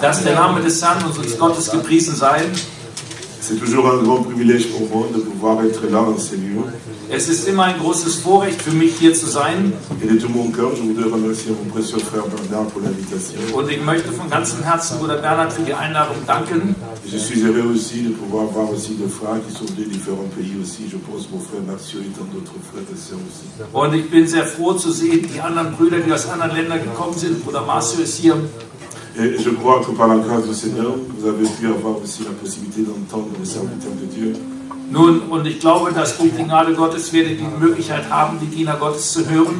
Dass der Name des Herrn und unseres Gottes gepriesen sei. C'est toujours un grand privilège pour moi de pouvoir être là dans ces lieux. Es ist immer ein großes Vorrecht für mich hier zu sein. Et de tout mon cœur, je voudrais remercier mon précieux frère Bernard pour l'invitation. Und ich möchte von ganzem Herzen Bruder Bernhard für die Einladung danken. Je suis heureux aussi de pouvoir voir aussi des frères qui sont de différents pays aussi. Je pense mon frère Mathieu et tant d'autres frères et sœurs aussi. Und ich bin sehr froh zu sehen, die anderen Brüder, die aus anderen Ländern gekommen sind. Bruder Marcio ist hier. Et je crois que par la grâce du Seigneur, vous avez pu avoir aussi la possibilité d'entendre le serviteur de Dieu. Nun, und ich glaube, dass durch die Gnade Gottes wir die Möglichkeit haben, die Diener Gottes zu hören.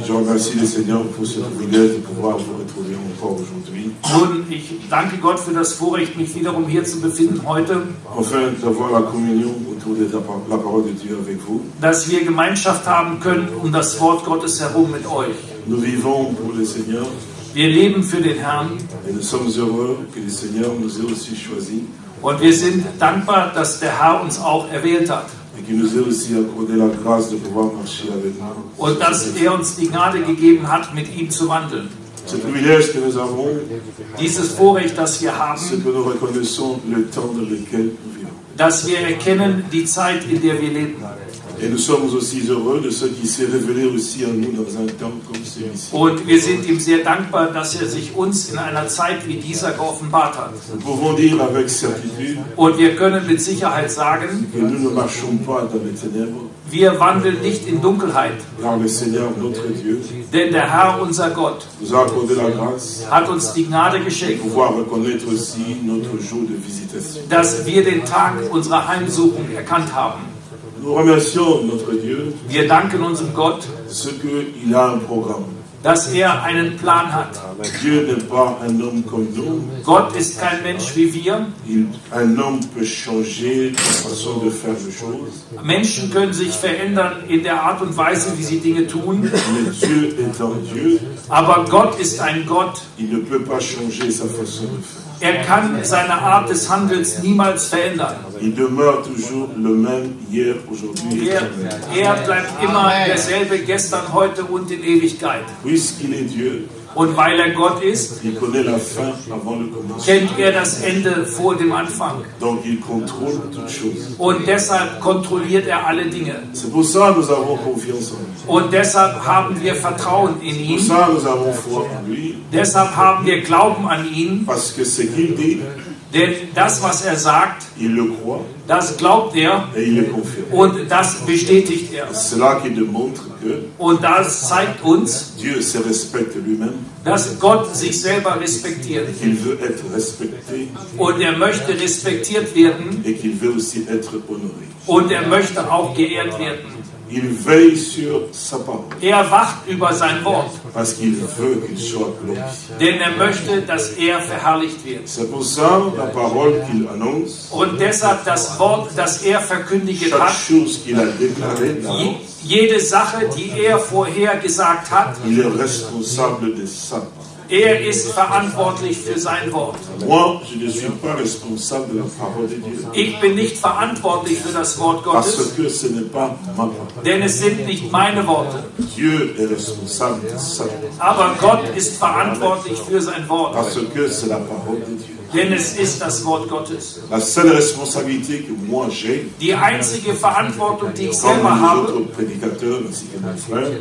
Et je remercie le Seigneur pour ce privilège de pouvoir vous retrouver encore aujourd'hui. Nun, ich danke Gott für das Vorrecht, mich wiederum hier zu befinden heute, Enfin, d'avoir la communion autour de la par- la parole de Dieu avec vous. dass wir Gemeinschaft haben können um das Wort Gottes herum mit euch. Nous vivons pour le Seigneur Wir leben für den Herrn. Und wir sind dankbar, dass der Herr uns auch erwählt hat. Und dass er uns die Gnade gegeben hat, mit ihm zu wandeln. Dieses Vorrecht, das wir haben, dass wir erkennen die Zeit, in der wir leben. Et nous sommes aussi heureux de ce qui s'est révélé aussi en nous dans un temps comme celui-ci. Und wir sind ihm sehr dankbar, dass er sich uns in einer Zeit wie dieser geoffenbart hat. Nous pouvons dire avec certitude Und wir können mit Sicherheit sagen, que nous ne marchons pas dans les ténèbres, wir wandeln nicht in Dunkelheit, car le Seigneur, notre Dieu, denn der Herr, unser Gott, nous a accordé la grâce hat uns die Gnade de geschenkt, pouvoir reconnaître aussi notre jour de visitation. dass wir den Tag unserer Heimsuchung erkannt haben. Wir danken unserem Gott, dass er einen Plan hat. Dieu n'est pas un homme comme nous. Gott ist kein Mensch wie wir. Il- un homme peut changer la façon de faire les choses, Menschen können sich verändern in der Art und Weise, wie sie Dinge tun. Aber Gott ist ein Gott. Er kann seine Art des Handels niemals verändern. Il demeure toujours le même hier, aujourd'hui et Er, er bleibt immer derselbe gestern, heute und in Ewigkeit. Puisqu'il est Dieu, Und weil er Gott ist, kennt er das Ende vor dem Anfang. Und deshalb kontrolliert er alle Dinge. Und deshalb haben wir Vertrauen in ihn. Deshalb haben wir Glauben an ihn. Denn das, was er sagt, das glaubt er und das bestätigt er. Und das zeigt uns, dass Gott sich selber respektiert. Und er möchte respektiert werden und er möchte auch geehrt werden. Il veille sur sa parole Er wacht über sein Wort, parce qu'il veut qu'il soit glorifié. denn er möchte, dass er verherrlicht wird. C'est pour ça la parole qu'il annonce, Und deshalb das Wort, das er verkündigt hat, chose qu'il a d'avance, jede Sache, die er vorher gesagt hat, il est responsable de sa parole. Er ist verantwortlich für sein Wort. Ne Ich bin nicht verantwortlich für das Wort Gottes, denn es sind nicht meine Worte. Aber Gott ist verantwortlich für sein Wort, denn es ist das Wort Gottes. La seule responsabilité que moi j'ai, Die einzige Verantwortung, die ich selber habe,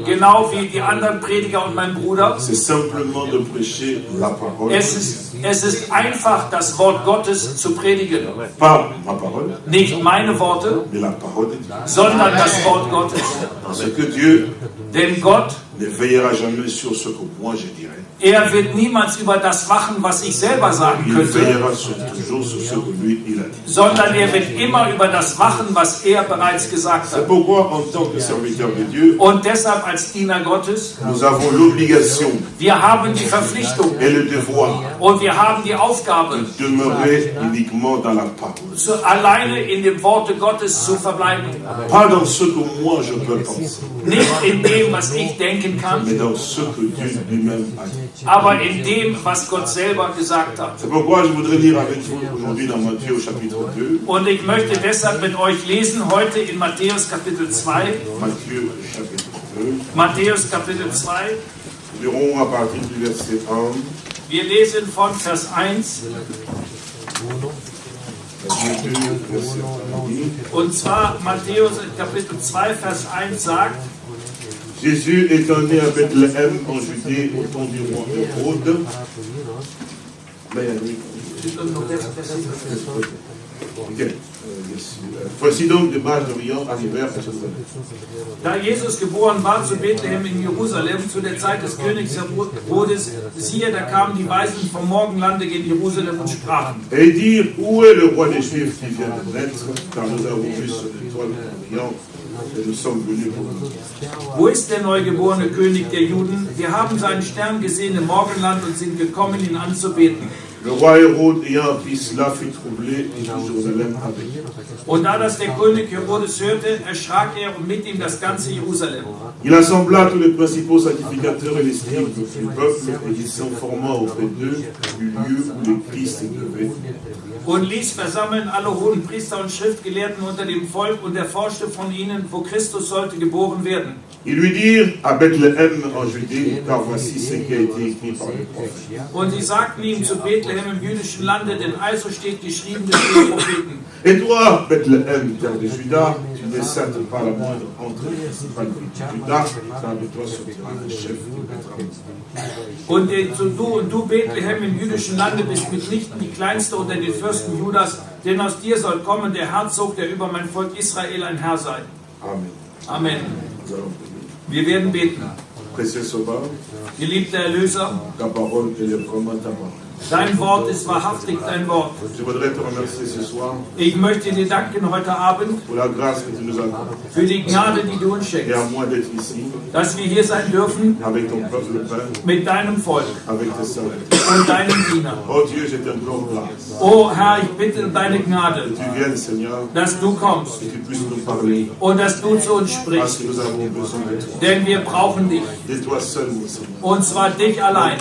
genau wie die anderen Prediger und mein Bruder, c'est simplement de prêcher la parole, es ist, es ist einfach, das Wort Gottes zu predigen. pas ma parole, Nicht meine Worte, mais la parole de Dieu. sondern das Wort Gottes. Parce que Dieu Denn Gott, ne veillera jamais sur ce que moi je dirai. er wird niemals über das wachen, was ich selber sagen Il könnte, veillera sur- toujours sur ce que lui, il a dit. sondern er wird immer über das wachen, was er bereits gesagt hat. pourquoi, en tant que serviteur de Dieu, Und deshalb als Diener Gottes, nous avons l'obligation wir haben die Verpflichtung et le devoir und wir haben die Aufgabe, de demeurer uniquement dans la parole. zu, alleine in dem Worte Gottes zu verbleiben. Pas dans ce que moi je peux penser, Nicht in dem, was ich denken kann, aber in dem, was Gott selber gesagt hat. C'est pourquoi je voudrais lire avec vous aujourd'hui dans Matthieu au chapitre 2, Und ich möchte deshalb mit euch lesen heute in Matthäus Kapitel 2. Matthieu chapitre 2. Matthäus Kapitel 2. Nous lirons à partir du verset 1 Wir lesen von Vers 1 Matthieu 2, verset 1 dit, und zwar Matthäus Kapitel 2, Vers 1 sagt, Jésus étant né à Bethléem en Judée au temps du roi Hérode. Voici donc des mages d'Orient arrivèrent à Jérusalem. Da Jesus geboren war zu Bethlehem in Jerusalem zu der Zeit des Königs Herodes, siehe, da kamen die Weisen vom Morgenlande gegen Jerusalem und sprachen. Et dirent Où est le roi des Juifs qui vient de naître Car nous avons vu son étoile en Wo ist der neugeborene König der Juden? Wir haben seinen Stern gesehen im Morgenland und sind gekommen, ihn anzubeten. Und da das der König Herodes hörte, erschrak er und mit ihm das ganze Jerusalem. Il assembla tous les principaux sacrificateurs et les scribes du peuple et il s'informa auprès d'eux du lieu où le Christ devait. Und ließ versammeln alle hohen Priester und Schriftgelehrten unter dem Volk und erforschte von ihnen, wo Christus sollte geboren werden. Ils lui dirent à Bethléem en Judée, car voici ce qui a été écrit par le prophète. Und sie sagten ihm zu Bethlehem im jüdischen Lande, denn also steht geschrieben den Propheten. Et toi, Bethléem, terre de Juda, certes pas la moindre un chef de Bethléem. Und äh, so du und du Bethlehem im jüdischen Lande bist mitnichten die kleinste unter den Fürsten Judas, denn aus dir soll kommen der Herzog, der über mein Volk Israel ein Herr sei. Amen. Amen. Wir werden beten. Geliebter Erlöser, dein Wort ist wahrhaftig dein Wort. Ich möchte dir danken heute Abend für die Gnade, die du uns schenkst, dass wir hier sein dürfen mit deinem Volk. Und deinen Dienern. Oh. Oh Herr, ich bitte um deine Gnade, dass du kommst und dass du zu uns sprichst, denn wir brauchen dich. Und zwar dich allein.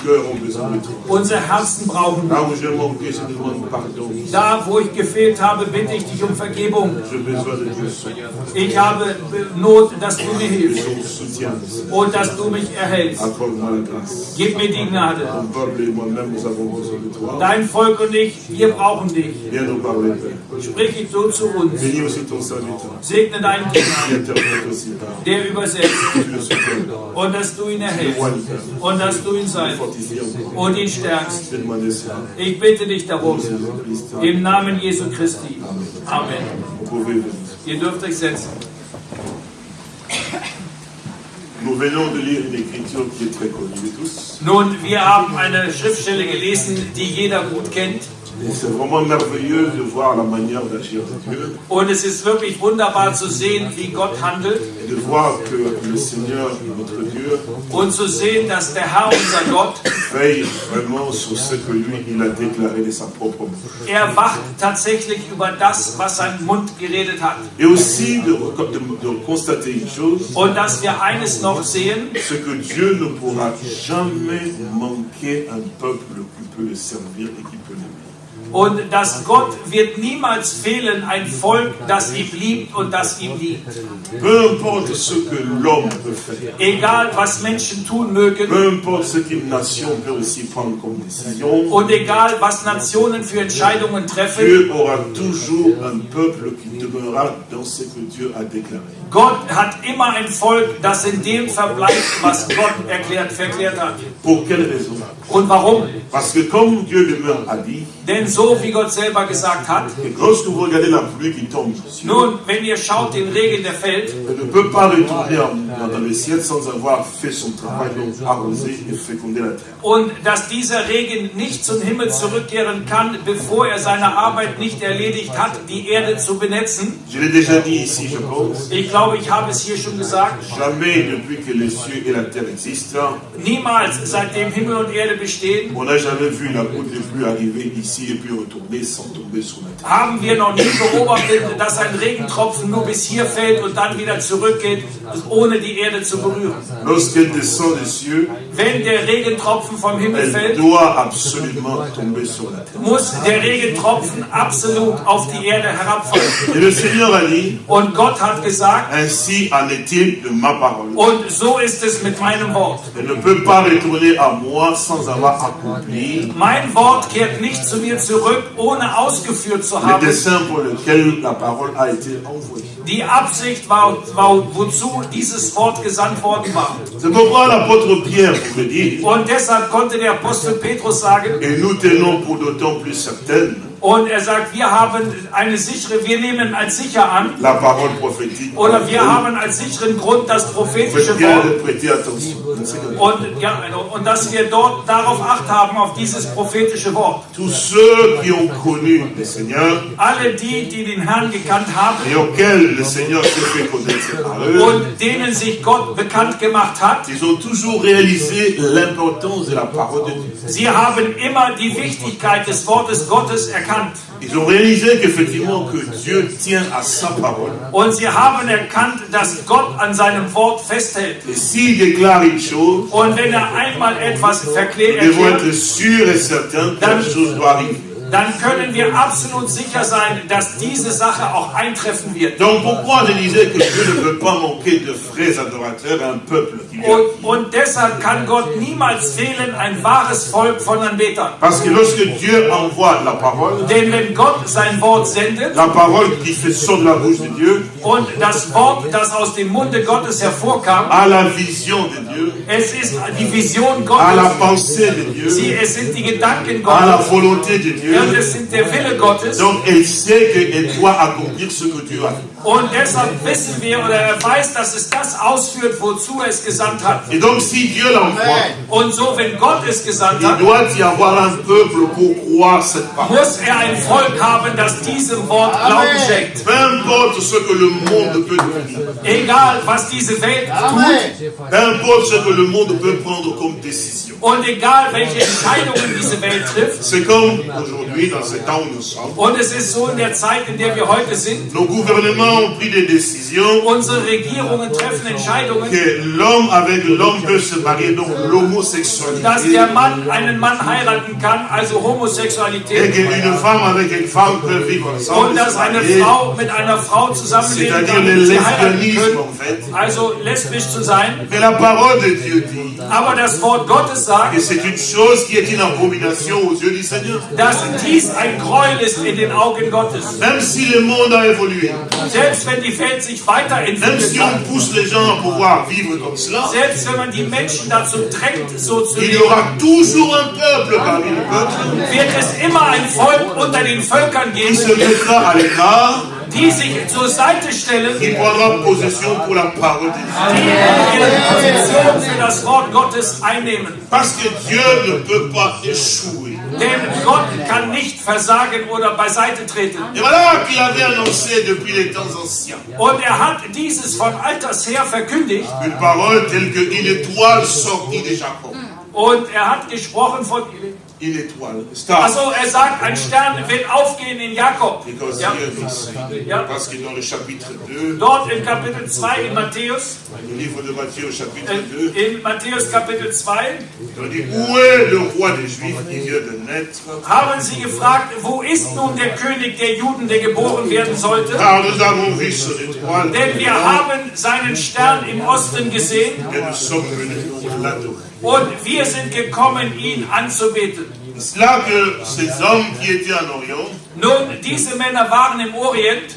Unsere Herzen brauchen dich. Da, wo ich gefehlt habe, bitte ich dich um Vergebung. Ich habe Not, dass du mir hilfst und dass du mich erhältst. Gib mir die Gnade. Dein Volk und ich, wir brauchen dich. Sprich so zu uns. Segne deinen Père. der übersetzt. Und dass du ihn erhältst. Und dass du ihn encore. und ihn stärkst. Ich bitte dich darum. Im Namen Jesu Christi. Amen. Ihr dürft euch setzen. Nous venons de lire une écriture qui est très connue de tous. Nun, wir haben eine Schriftstelle gelesen, die jeder gut kennt. Et c'est vraiment merveilleux de voir la manière d'agir de Dieu Und es ist wirklich wunderbar zu sehen, wie Gott handelt et de voir que le Seigneur, notre Dieu, und zu sehen, dass der Herr, unser Gott, veille vraiment sur ce que lui, il a déclaré de sa propre bouche. er wacht tatsächlich über das, was sein Mund geredet hat. Et aussi de, de- de constater une chose, Und dass wir eines noch sehen, c'est que Dieu ne pourra jamais manquer un peuple qui peut le servir et qui. Und dass Gott wird niemals fehlen, ein Volk, das ihn liebt und das liebt. Peu importe ce que l'homme peut faire, Egal, was Menschen tun mögen peu importe ce qu'une nation peut aussi prendre comme décision, und egal, was Nationen für Entscheidungen treffen, Dieu aura toujours un peuple qui demeurera dans ce que Dieu a déclaré. Gott hat immer ein Volk, das in dem verbleibt, was Gott erklärt, verklärt hat. Pour quelle raison Und warum? Parce que comme Dieu lui-même a dit, Denn so wie Gott selber gesagt hat, que lorsque vous regardez la pluie qui tombe du ciel, nun, wenn ihr schaut den Regen, der fällt, ne peut pas retourner en- dans le ciel sans avoir fait son travail, donc arroser et féconder la terre. und dass dieser Regen nicht zum Himmel zurückkehren kann, bevor er seine Arbeit nicht erledigt hat, die Erde zu benetzen. Je l'ai déjà dit ici, je pense, Ich glaube, ich habe es hier schon gesagt. jamais depuis que les cieux et la terre existent, Niemals seitdem Himmel und Erde bestehen, on n'a jamais vu la goutte de pluie arriver ici et puis retourner sans tomber sur la terre. haben wir noch nie beobachtet, dass ein Regentropfen nur bis hier fällt und dann wieder zurückgeht, ohne die Erde zu berühren. Lorsqu'elle descend des cieux, Wenn der Regentropfen vom Himmel fällt, doit absolument tomber sur la terre. muss der Regentropfen absolut auf die Erde herabfallen. Et Et le Seigneur a dit, Und Gott hat gesagt, ainsi en est-il de ma parole. und so ist es mit meinem Wort. Elle ne peut pas retourner à moi sans avoir accompli Mein Wort kehrt nicht zu mir zurück, ohne ausgeführt zu le dessein pour lequel la parole a été envoyée. Die Absicht war, war, wozu dieses Wort gesandt worden war. C'est pourquoi l'apôtre Pierre pouvait dire, Und deshalb konnte der Apostel Petrus sagen, et nous tenons pour d'autant plus certaine und er sagt, wir haben eine sichere, wir nehmen als sicher an, la parole prophétique. oder wir haben als sicheren Grund das prophetische Wort. Und, ja, und dass wir dort darauf Acht haben, auf dieses prophetische Wort. Alle die, die den Herrn gekannt haben und denen sich Gott bekannt gemacht hat, sie haben immer die Wichtigkeit des Wortes Gottes erkannt. Ils ont réalisé qu'effectivement que Dieu tient à sa parole. Und sie haben erkannt, dass Gott an seinem Wort festhält. Et s'il déclare une chose, Und wenn er einmal etwas verklärt, erklärt, être dann können wir absolut sicher sein, dass diese Sache auch eintreffen wird. Donc pourquoi je disais que Dieu ne peut pas manquer de vrais adorateurs, un peuple qui lui Und, und deshalb kann Gott niemals fehlen, ein wahres Volk von Anbetern. Parce que lorsque Dieu envoie la parole, Denn wenn Gott sein Wort sendet la parole qui fait sort de la bouche de Dieu, und das Wort, das aus dem Munde Gottes hervorkam, à la vision de Dieu, es ist die Vision à la Gottes, pensée de sie, es sind die Gedanken à la Gottes volonté de Dieu, donc elle sait qu'elle doit accomplir ce que Dieu a fait. Und deshalb wissen wir oder er weiß, dass es das ausführt, wozu er es gesandt hat. Et donc si Dieu l'envoie, Und so, wenn Gott es gesandt hat, doit y avoir un peuple pour croire cette parole. muss er ein Volk haben, das diesem Wort Glauben schenkt. Peu importe ce que le monde peut devenir, Egal, was diese Welt tut peu importe ce que le monde peut prendre comme décision. und egal, welche Entscheidungen diese Welt trifft. C'est comme aujourd'hui, dans ce temps où nous sommes, Und es ist so in der Zeit, in der wir heute sind, nos gouvernements ont pris des décisions unsere Regierungen treffen Entscheidungen, que l'homme avec l'homme peut se marier, donc dass l'homosexualité, der Mann einen Mann heiraten kann, also et Homosexualität, qu'une femme avec une femme peut vivre ensemble, und dass eine Frau mit einer Frau zusammenleben kann, le lesbianisme en fait. also lesbisch zu sein. Mais la parole de Dieu dit Aber das Wort Gottes sagt, que c'est une chose qui est une abomination aux yeux du Seigneur. dass dies ein Gräuel ist in den Augen Gottes. Même si le monde a évolué, Selbst wenn die Welt sich même weiterentwickelt si on hat, pousse les gens à pouvoir vivre comme cela, selbst wenn man die Menschen dazu drängt, so zu il y leben, aura toujours un peuple parmi les peuples wird es immer ein Volk unter den Völkern qui se geben, mettra à l'écart, die sich zur Seite stellen, qui prendra possession pour la parole de Dieu. die ihre Position für das Wort Gottes einnehmen. Parce que Dieu ne peut pas échouer. Denn Gott kann nicht versagen oder beiseite treten. Und er hat dieses von alters her verkündigt. Und er hat gesprochen von Étoile, star. Also er sagt, ein Stern wird aufgehen in Jakob. Because Ja. here Ja. parce que dans le chapitre 2, Dort in Kapitel 2 in Matthäus, le livre de Matthieu au chapitre 2, in Matthäus Kapitel 2, on dit Où est le roi des Juifs qui vient de naître haben sie gefragt, wo ist nun der König der Juden, der geboren werden sollte? Car nous avons vu son étoile Denn wir haben seinen Stern im Osten gesehen et nous sommes venus pour l'adorer. Und wir sind gekommen, ihn anzubeten. Nun, diese Männer waren im Orient.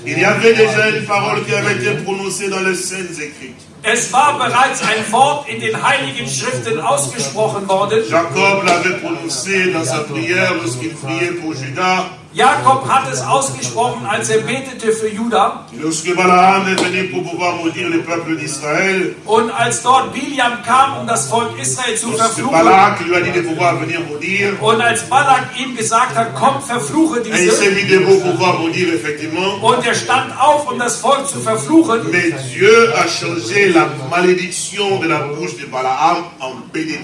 Es war bereits ein Wort in den heiligen Schriften ausgesprochen worden. Jacob l'avait prononcé dans sa prière lorsqu'il priait pour Judas. Jakob hat es ausgesprochen, als er betete für Juda. Lorsque Balaam est venu pour pouvoir maudire le peuple d'Israël, Und als dort Biliam kam, um das Volk Israel zu verfluchen, und als Balak ihm gesagt hat, komm, verfluche diese, und er stand auf, um das Volk zu verfluchen,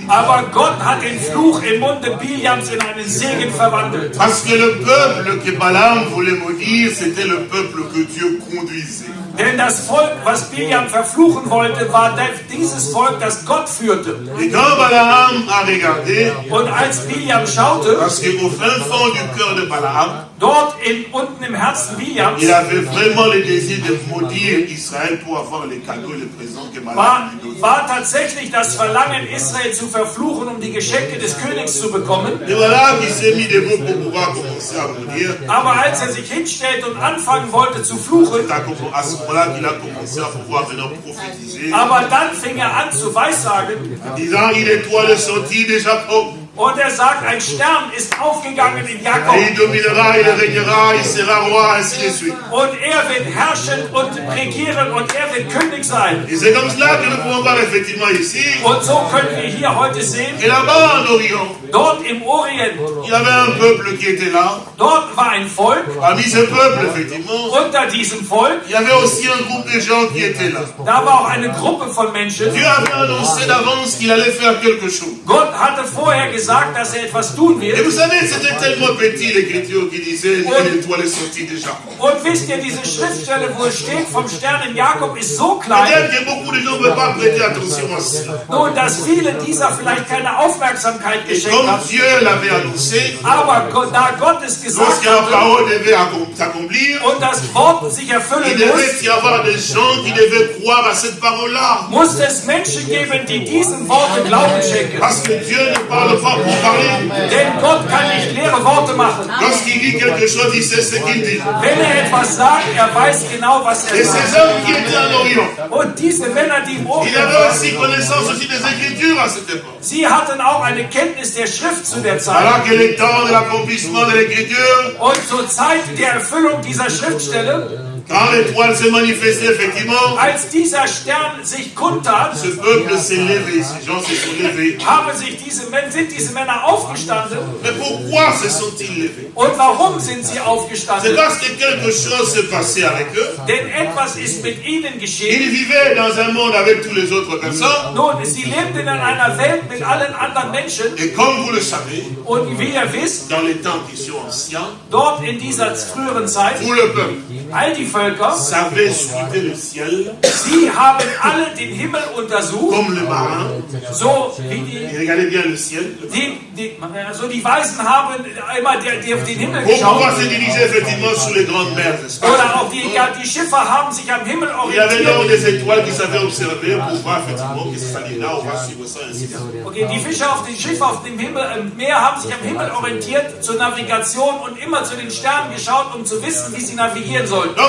aber Gott hat den Fluch im Munde Biliams in einen Segen verwandelt. Parce que le peuple que Balaam voulait maudire, c'était le peuple que Dieu conduisait. Denn das Volk, was Biliam verfluchen wollte, war dieses Volk, das Gott führte. Et quand Balaam a regardé, Und als schaute, parce qu'au fin fond du cœur de Balaam, dort in, unten im Herzen Williams, war, war tatsächlich das Verlangen, Israel zu verfluchen, um die Geschenke des Königs zu bekommen. Aber als er sich hinstellt und anfangen wollte zu fluchen, aber dann fing er an zu weissagen und er sagt, ein Stern ist aufgegangen in Jakob. Suite. und er wird herrschen und regieren und er wird König sein. Ici. Und so können wir hier heute sehen, Orient, dort im Orient, dort war ein Volk, unter diesem Volk, da war auch eine Gruppe von Menschen. Gott hatte vorher gesagt, dass er etwas tun Et wird. vous savez, c'était tellement petit l'écriture qui disait une étoile est sortie de Jacob. Und wisst ihr, diese Schriftstelle, wo es steht, vom Stern in Jakob, ist so klein, que beaucoup de gens ne veulent pas prêter attention à cela. nun, dass viele dieser vielleicht keine Aufmerksamkeit Et geschenkt comme haben. Dieu l'avait annoncé, Aber da Gott es gesagt lorsque la hatte parole devait accom- s'accomplir, und das Wort sich il erfüllen devait muss, y avoir des gens qui devaient croire à cette parole-là. muss es Menschen geben, die diesen Worten Glauben schenken. Parce que Dieu ne parle pas. Denn Gott kann nicht leere Worte machen. Wenn er etwas sagt, er weiß genau, was er sagt. Und diese Männer, die im Orient waren, sie hatten auch eine Kenntnis der Schrift zu der Zeit. Und zur Zeit der Erfüllung dieser Schriftstelle, quand l'étoile s'est manifestée, effectivement, als dieser Stern sich kundtat, ce peuple s'est levé, ces gens se sont levés. haben sich diese, Män- sind diese Männer aufgestanden. Mais pourquoi se sont-ils levés? Und warum sind sie C'est parce que quelque chose s'est passé avec eux. Denn etwas ist mit ihnen geschehen. Ils vivaient dans un monde avec toutes les autres personnes. Nun, sie lebten in einer Welt mit allen anderen Menschen. Et comme vous le savez, Und wie ihr wisst, dans les temps qui sont anciens, dort in dieser früheren Zeit, tout le peuple all die Völker, sie haben alle den Himmel untersucht, so wie die, die, also die Weisen haben immer den Himmel geschaut. Oder auch die, ja, die Schiffer haben sich am Himmel orientiert. Okay, die Fischer auf den Schiffen auf dem Himmel, im Meer haben sich am Himmel orientiert zur Navigation und immer zu den Sternen geschaut, um zu wissen, wie sie navigieren sollten.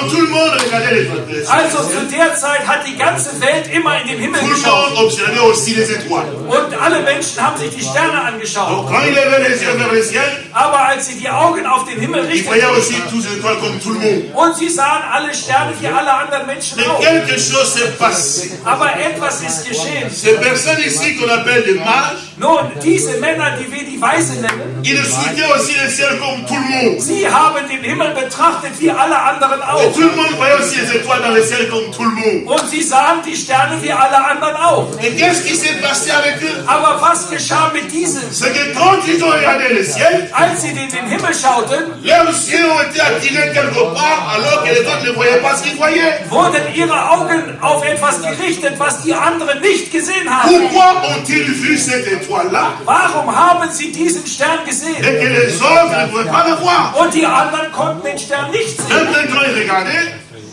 Also zu der Zeit hat die ganze Welt immer in den Himmel geschaut. Und alle Menschen haben sich die Sterne angeschaut. Aber als sie die Augen auf den Himmel richteten und sie sahen alle Sterne wie alle anderen Menschen auch. Aber etwas ist geschehen. Nun, diese Männer, die wir die Weise nennen, sie haben den Himmel betrachtet wie alle anderen Et auch. tout le monde voyait aussi les étoiles dans le ciel comme tout le monde. Und sie sahen die Sterne wie alle anderen auch. Et qu'est-ce qui s'est passé avec eux Aber was geschah mit diesen? C'est que quand ils ont regardé le ciel, Als sie in den Himmel schauten, leurs yeux ont été attirés quelque part alors que les autres ne voyaient pas ce qu'ils voyaient. wurden ihre Augen auf etwas gerichtet, was die anderen nicht gesehen haben. Pourquoi ont-ils vu cette étoile-là Warum haben sie diesen Stern et gesehen? que les autres ne pouvaient pas le voir Und die anderen konnten den Stern nicht sehen.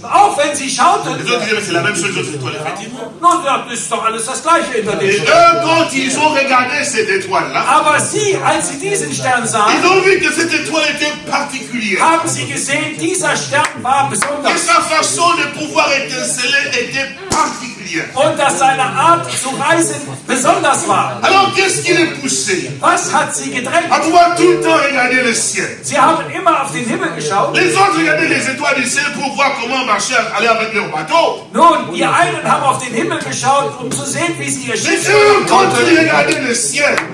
Auch wenn sie schauten, les autres disaient, mais c'est la même chose, les autres étoiles, effectivement. nun, ja, das ist doch alles das Gleiche hinter den Et eux, quand ils ont regardé cette étoile-là, Aber sie, als sie diesen Stern ils ont vu que cette étoile était particulière. haben sie gesehen, dieser Stern war Que besonders. sa façon de pouvoir étinceler était particulière. Und dass seine Art zu reisen besonders war. Was hat sie gedrängt? Sie haben immer auf den Himmel geschaut. Nun, die einen haben auf den Himmel geschaut, um zu sehen, wie sie ihr Schiff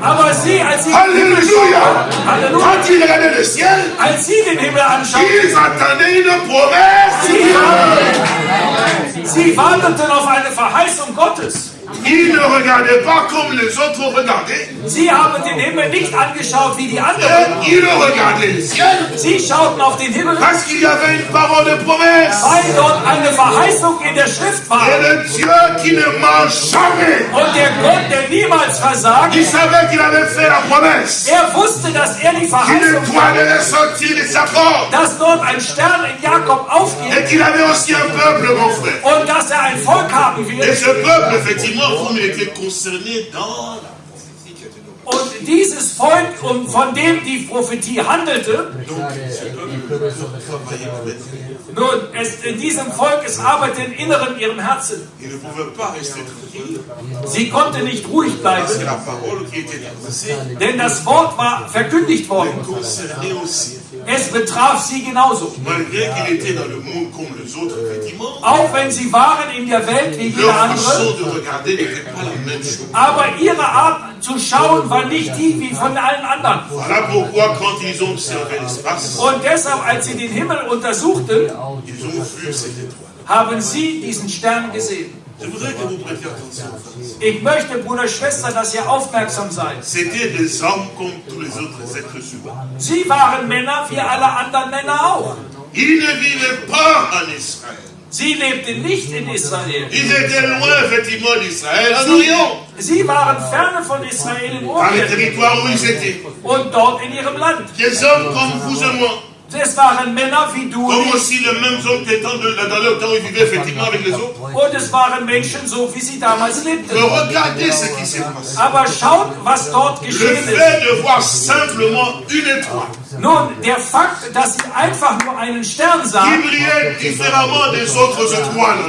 Aber sie, als sie Halleluja, ciel, als sie den Himmel anschauten, sie warteten auf eine Verheißung Gottes. Ils ne regardaient pas comme les autres regardaient. Sie haben den Himmel nicht angeschaut wie die Et anderen. ils regardaient le ciel Sie schauten auf den Himmel, parce qu'il y avait une parole de promesse. weil dort eine Verheißung in der Schrift war. Et le Dieu qui ne ment jamais. Und der Gott, der niemals versagt, Il savait qu'il avait fait la promesse. er wusste, dass er die Qu'une Verheißung allait sortir de sa porte. dass dort ein Stern in Jakob aufgeht Et qu'il avait aussi un peuple, mon frère. und dass er ein Volk haben Et wird. ce peuple, effectivement, était concerné dans la. Und dieses Volk, um, von dem die Prophetie handelte, nun, es, in diesem Volk, es arbeitet im Inneren ihrem Herzen. Sie konnte nicht ruhig bleiben, denn das Wort war verkündigt worden. Es betraf sie genauso. Auch wenn sie waren in der Welt wie jeder andere, aber ihre Art zu schauen war nicht die wie von allen anderen. Und deshalb, als sie den Himmel untersuchten, haben sie diesen Stern gesehen. Ich möchte, Bruder, Schwester, dass ihr aufmerksam seid. Sie waren Männer wie alle anderen Männer auch. Ne. Sie lebten nicht in Israel. Orient, Sie waren ferne von Israel im Orient und dort in ihrem Land. Es waren Männer wie du und comme aussi les mêmes hommes qui étaient dans le dans le temps où ils vivaient effectivement avec les autres. Und es waren Menschen so, wie sie damals lebten. Mais regardez ce qui s'est passé. Aber schaut, was dort geschehen ist. fait de voir simplement une étoile Nun, der Fakt, dass sie einfach nur einen Stern sahen,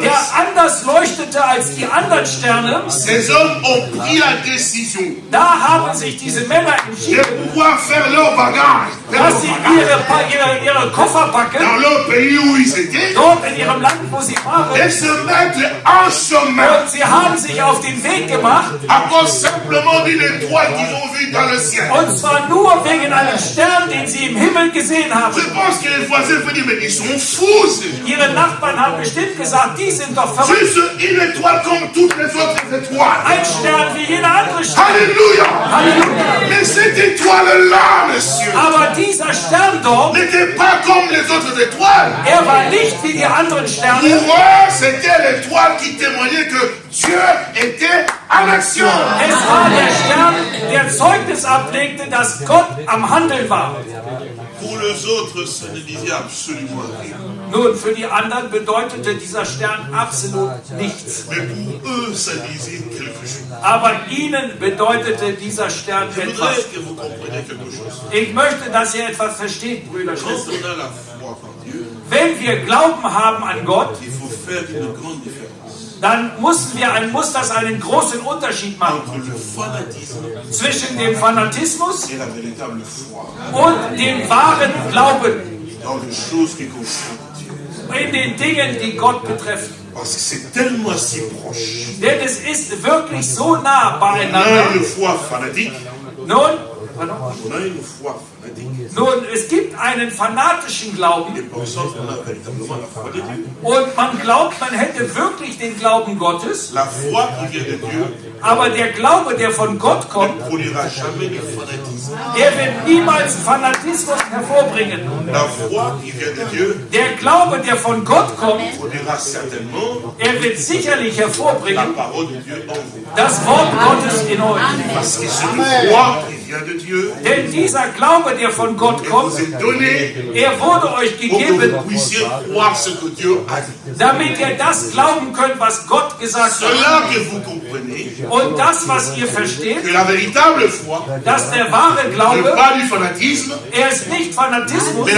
der anders leuchtete als die anderen Sterne, da haben sich diese Männer de entschieden, dass sie ihre, Pa- ihre, ihre Koffer packen, dans leur pays où ils étaient dort in ihrem Land, wo sie waren, et se mettre en chemin und sie haben sich auf den Weg gemacht, à cause simplement d'une étoile qu'ils ont vue dans le ciel. und zwar nur wegen einem Stern, den sie im Himmel gesehen haben. Je pense que les voisins dire, mais ils sont fous. Ihre Nachbarn haben bestimmt gesagt, die sind doch verrückt. Juste une étoile Ein Stern wie jeder andere Stern. Alléluia. Halleluja. Mais cette étoile-là, monsieur, Aber dieser Stern dort, n'était pas comme les autres étoiles. er war nicht wie die anderen Sterne. Pour eux, c'était l'étoile qui témoignait que Dieu était en action. Es war der Stern, der Zeugnis ablegte, dass Gott am Handeln war. Pour les autres, ça ne disait absolument rien. Nun, für die anderen bedeutete dieser Stern absolut nichts. Mais pour eux, ça disait quelque chose. Aber ihnen bedeutete dieser Stern Je etwas. voudrais que vous compreniez quelque chose. Ich möchte, dass ihr etwas versteht, Brüder, Quand Schwestern. on a la foi en Dieu, Wenn wir Glauben haben an Gott, il faut faire une grande différence dann müssen wir, ein- muss das einen großen Unterschied machen zwischen dem Fanatismus und dem wahren Glauben in den Dingen, die Gott betreffen. Denn es ist wirklich so nah beieinander. Nun, pardon. Nun, es gibt einen fanatischen Glauben. Und man glaubt, man hätte wirklich den Glauben Gottes, aber der Glaube, der von Gott ne kommt, fanatisme. der wird niemals Fanatismus hervorbringen. Der Glaube, der von Gott kommt, er wird sicherlich hervorbringen. das Wort Gottes in euch. Parce Denn dieser Glaube, der von Gott kommt, er wurde euch gegeben, dit. damit ihr das glauben könnt, was Gott gesagt hat. Und das, was ihr versteht, dass der wahre Glaube, er ist nicht Fanatismus,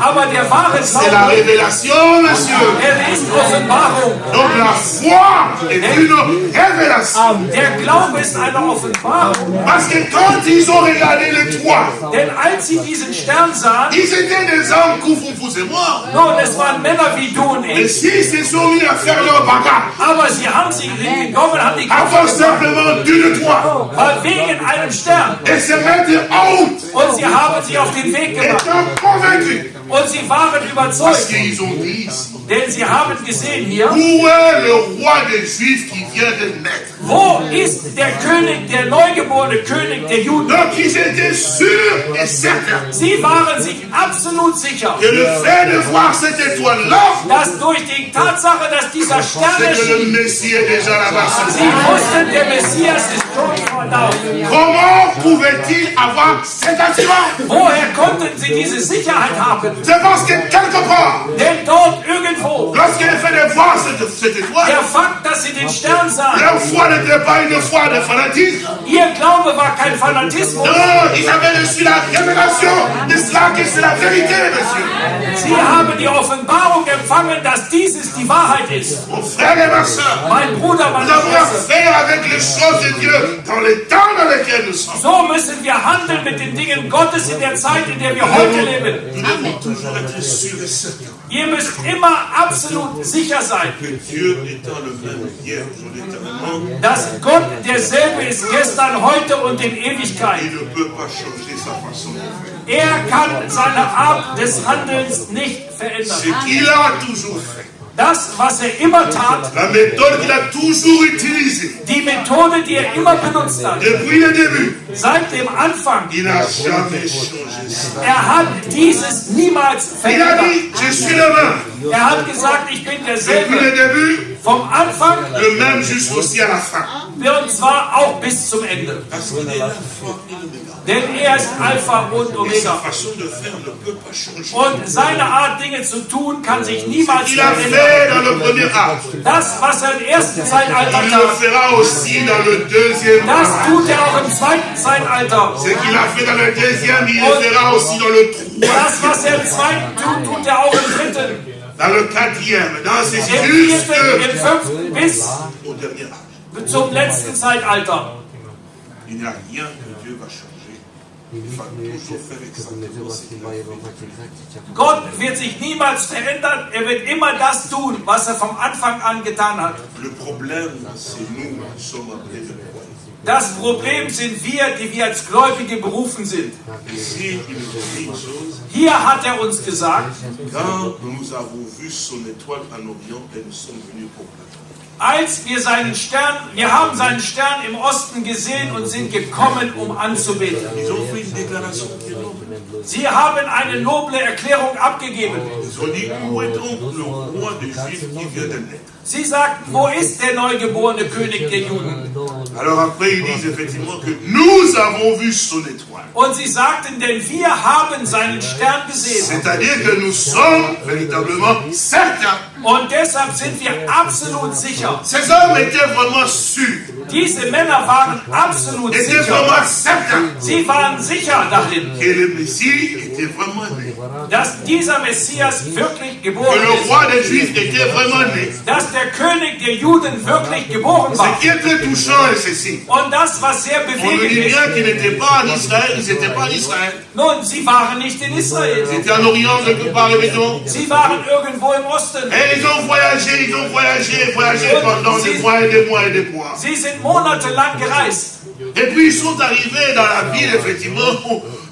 aber der wahre Glaube, er ist Offenbarung. Der Glaube ist eine Offenbarung. Parce quand ils ont regardé l'étoile, Denn als sie diesen Stern sahen, ils étaient des hommes comme vous et moi. es waren Männer wie du und Et ich, s'ils se sont mis à faire leur bagarre, aber sie haben sich gekommen, haben die à Koffer cause simplement d'une étoile, weil wegen einem Stern. et se mettre en route, Und sie haben sich auf den Weg gemacht, étant convaincus Und sie waren überzeugt, denn sie haben gesehen hier, wo ist der König, der neugeborene König der Juden? Sie waren sich absolut sicher, dass durch die Tatsache, dass dieser Stern erschien, ce sie wussten, der Messias ist da. Comment pouvaient-ils avoir cette assurance Woher konnten sie diese Sicherheit haben? C'est parce que quelque part, Denn dort irgendwo, lorsqu'il fait de voir cette, cette étoile, der Fakt, dass sie den Stern sahen, leur foi n'était pas une foi de fanatisme. ihr Glaube war kein Fanatismus. Non, ils avaient reçu la révélation de cela que c'est la vérité, monsieur. Sie haben die Offenbarung empfangen, dass dieses die Wahrheit ist. Mon frère et ma soeur, Mein Bruder, nous meine avons Schwester, affaire avec les choses de Dieu dans les nous sommes. so müssen wir handeln mit den Dingen Gottes in der Zeit, in der wir heute leben. Ihr müsst immer absolut sicher sein, dass Gott derselbe ist gestern, heute und in Ewigkeit. Er kann seine Art des Handelns nicht verändern. Das, was er immer tat, la méthode qu'il a toujours utilisée die Methode, die er immer benutzt hat, depuis le début, seit dem Anfang, il n'a jamais changé ça. er hat dieses niemals Il a verändert. dit, je suis le même. Er hat gesagt, ich bin Depuis le derselbe début, vom Anfang le même jusqu'aussi à la fin. und zwar auch bis zum Ende. Parce qu'il est. Denn er ist Alpha und Omega. Und seine Art, Dinge zu tun, kann sich niemals Il a verändern. Das, was er im ersten Zeitalter tat, das tut er auch im zweiten Zeitalter. Troisième, Das, was er im zweiten tut, tut er auch im dritten, dans le quatrième, dans ce im vierten, im fünften bis zum letzten Zeitalter. Il n'y a rien que Dieu va changer. Gott wird sich niemals verändern. Er wird immer das tun, was er vom Anfang an getan hat. Das Problem sind wir, die wir als Gläubige berufen sind. Hier hat er uns gesagt, Quand nous avons vu son étoile en Orient et nous sommes venus pour. Als wir seinen Stern, wir haben seinen Stern im Osten gesehen und sind gekommen, um anzubeten. Sie haben eine noble Erklärung abgegeben. Sie sagten, wo ist der neugeborene König der Juden? Alors après, ils disent effectivement que nous avons vu son étoile. Und sie sagten, denn wir haben seinen Stern gesehen. C'est-à-dire que nous sommes véritablement certains. Und deshalb sind wir absolut sicher. Ces hommes étaient vraiment sûrs, Diese Männer waren absolut étaient sicher. vraiment certains Sie waren sicher darin, que le Messie était vraiment né. dass dieser Messias wirklich Que le roi des Juifs était vraiment né. Dass der König der Juden wirklich geboren Ce qui est très touchant est ceci. Und das, was sehr On nous bewegend dit bien qu'ils n'étaient pas en Israël, ils n'étaient pas en Israël. nun, sie waren nicht in Israel. Ils étaient en Orient quelque part, mettons. Sie waren irgendwo im Osten. Et ils ont voyagé, ils ont voyagé, voyagé pendant des mois et des mois et des mois. Sie sind monatelang gereist. Et puis ils sont arrivés dans la ville, effectivement,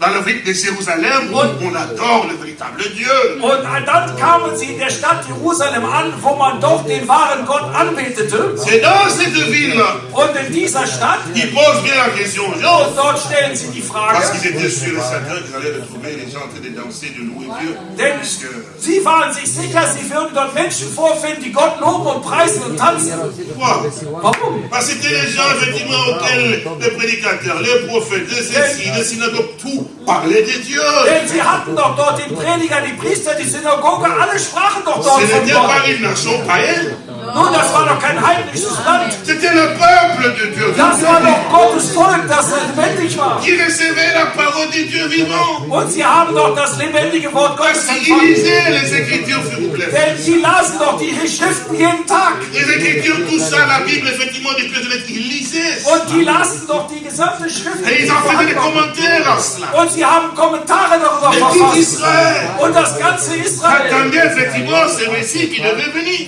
dans la ville de Jérusalem, où on adore le véritable Dieu. Und dann kamen sie in der Stadt Jerusalem an, wo man doch den wahren Gott anbetete. C'est dans cette ville-là Und in dieser Stadt, qu'ils posent bien la question aux gens. und dort stellen sie die Parce Frage, qu'ils étaient sûrs et certains qu'ils allaient retrouver les gens en train de danser, de louer Dieu. denn Parce que, sie waren sich sicher, sie würden dort Menschen vorfinden, die Gott loben und preisen und tanzen. pourquoi? Warum? Parce que c'était les gens, effectivement, auxquels les prédicateurs, les prophètes, les ceci, les synagogues, tout parlaient de Dieu. Denn sie hatten doch dort den Prediger, die Priester, die Synagoge, alle sprachen doch dort Ce von n'était Gott. pas une nation païenne, Nun, das war doch kein heidnisches Land. c'était le peuple de Dieu Das war doch Gottes Volk, das lebendig war. qui recevait la parole de Dieu vivant. Und sie haben doch das lebendige Wort Gottes empfangen. les Écritures, s'il vous plaît. Denn sie lasen doch die Schriften jeden Tag. Les Écritures, tout ça, la Bible, effectivement, des pièces de lettres, ils lisaient. Und die lasen doch die gesamte Schrift. Et ils en faisaient des commentaires à cela. Und sie haben Kommentare darüber verfasst. Und das ganze Israel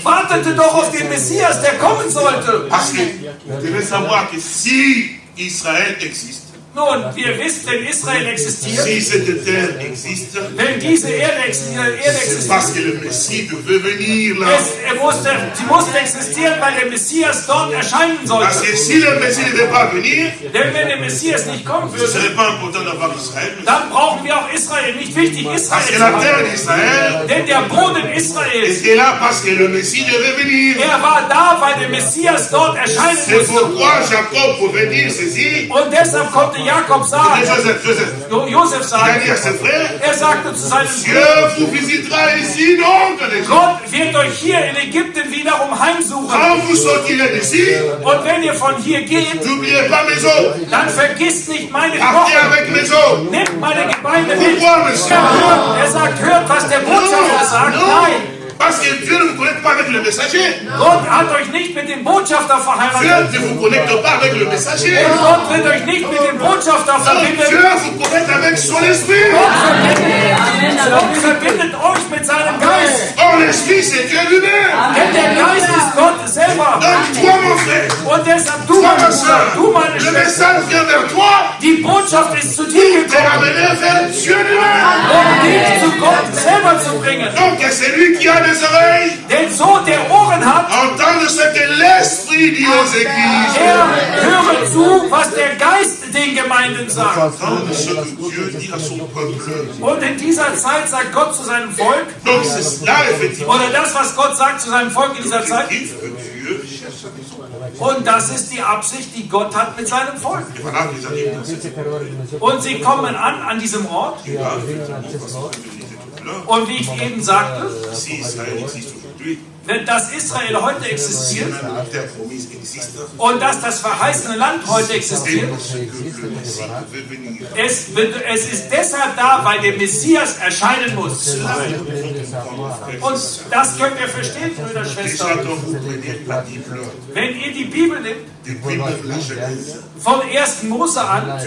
wartete doch auf den Messias, der kommen sollte. Parce que vous devez savoir que si Israël existe, Nun, wir wissen, wenn Israel existiert, Si cette terre existe, wenn diese Erde, existiert, parce que le Messie devait venir là. es, musste, sie musste existieren, weil der Messias dort erscheinen Parce sollte. que si le Messie ne devait pas venir, Denn wenn der Messias nicht kommen ce würde, serait pas important d'avoir Israël. dann brauchen wir auch Israel. Nicht wichtig, Parce Israel que la terre d'Israël Denn der Boden Israels, était là parce que le Messie devait venir. er war da, weil der Messias dort erscheinen C'est musste. pourquoi Jacob pouvait dire ceci. Und deshalb konnte Jakob Jo- Josef frères, er sagte zu les gens. Gott wird euch hier in Ägypten wiederum heimsuchen. Und wenn ihr von hier geht, dann vergisst nicht meine Knochen. Nehmt meine Gebeine mit. Er sagt, hört, was der Botschafter sagt. Nein, Parce que Dieu ne vous connecte pas avec le messager. Gott hat euch nicht mit dem Botschafter verheiratet. Dieu ne vous connecte pas avec le messager. Und Gott wird euch nicht mit dem Botschafter verbinden. Dieu vous connecte avec son esprit. Gott verbindet euch mit seinem Geist. Dieu lui-même. Denn der Geist ist Gott selber. Donc, toi, mon frère, Und deshalb, du, meine ma Schwester, du, meine le Schwester, message vient vers toi die Botschaft ist zu dir gekommen, um dich zu Gott selber zu bringen. Donc, c'est lui qui a des oreilles. Denn so der Ohren hat, Entendre ce que l'esprit dit aux églises. er höre zu, was der Geist den Gemeinden sagt. Entendre ce que Dieu dit à son peuple. Und in dieser Zeit sagt Gott zu seinem Volk, Donc, c'est là, effectivement, oder das, was Gott sagt zu seinem Volk in dieser Zeit, und das ist die Absicht, die Gott hat mit seinem Volk. Und sie kommen an, an diesem Ort, und wie ich eben sagte, si Israël existe aujourd'hui, wenn das Israel heute existiert, und dass das verheißene Land heute existiert, es, es ist deshalb da, weil der Messias erscheinen muss. Und das könnt ihr verstehen, Brüder, Schwestern. Wenn ihr die Bibel nehmt, vom 1. Mose an,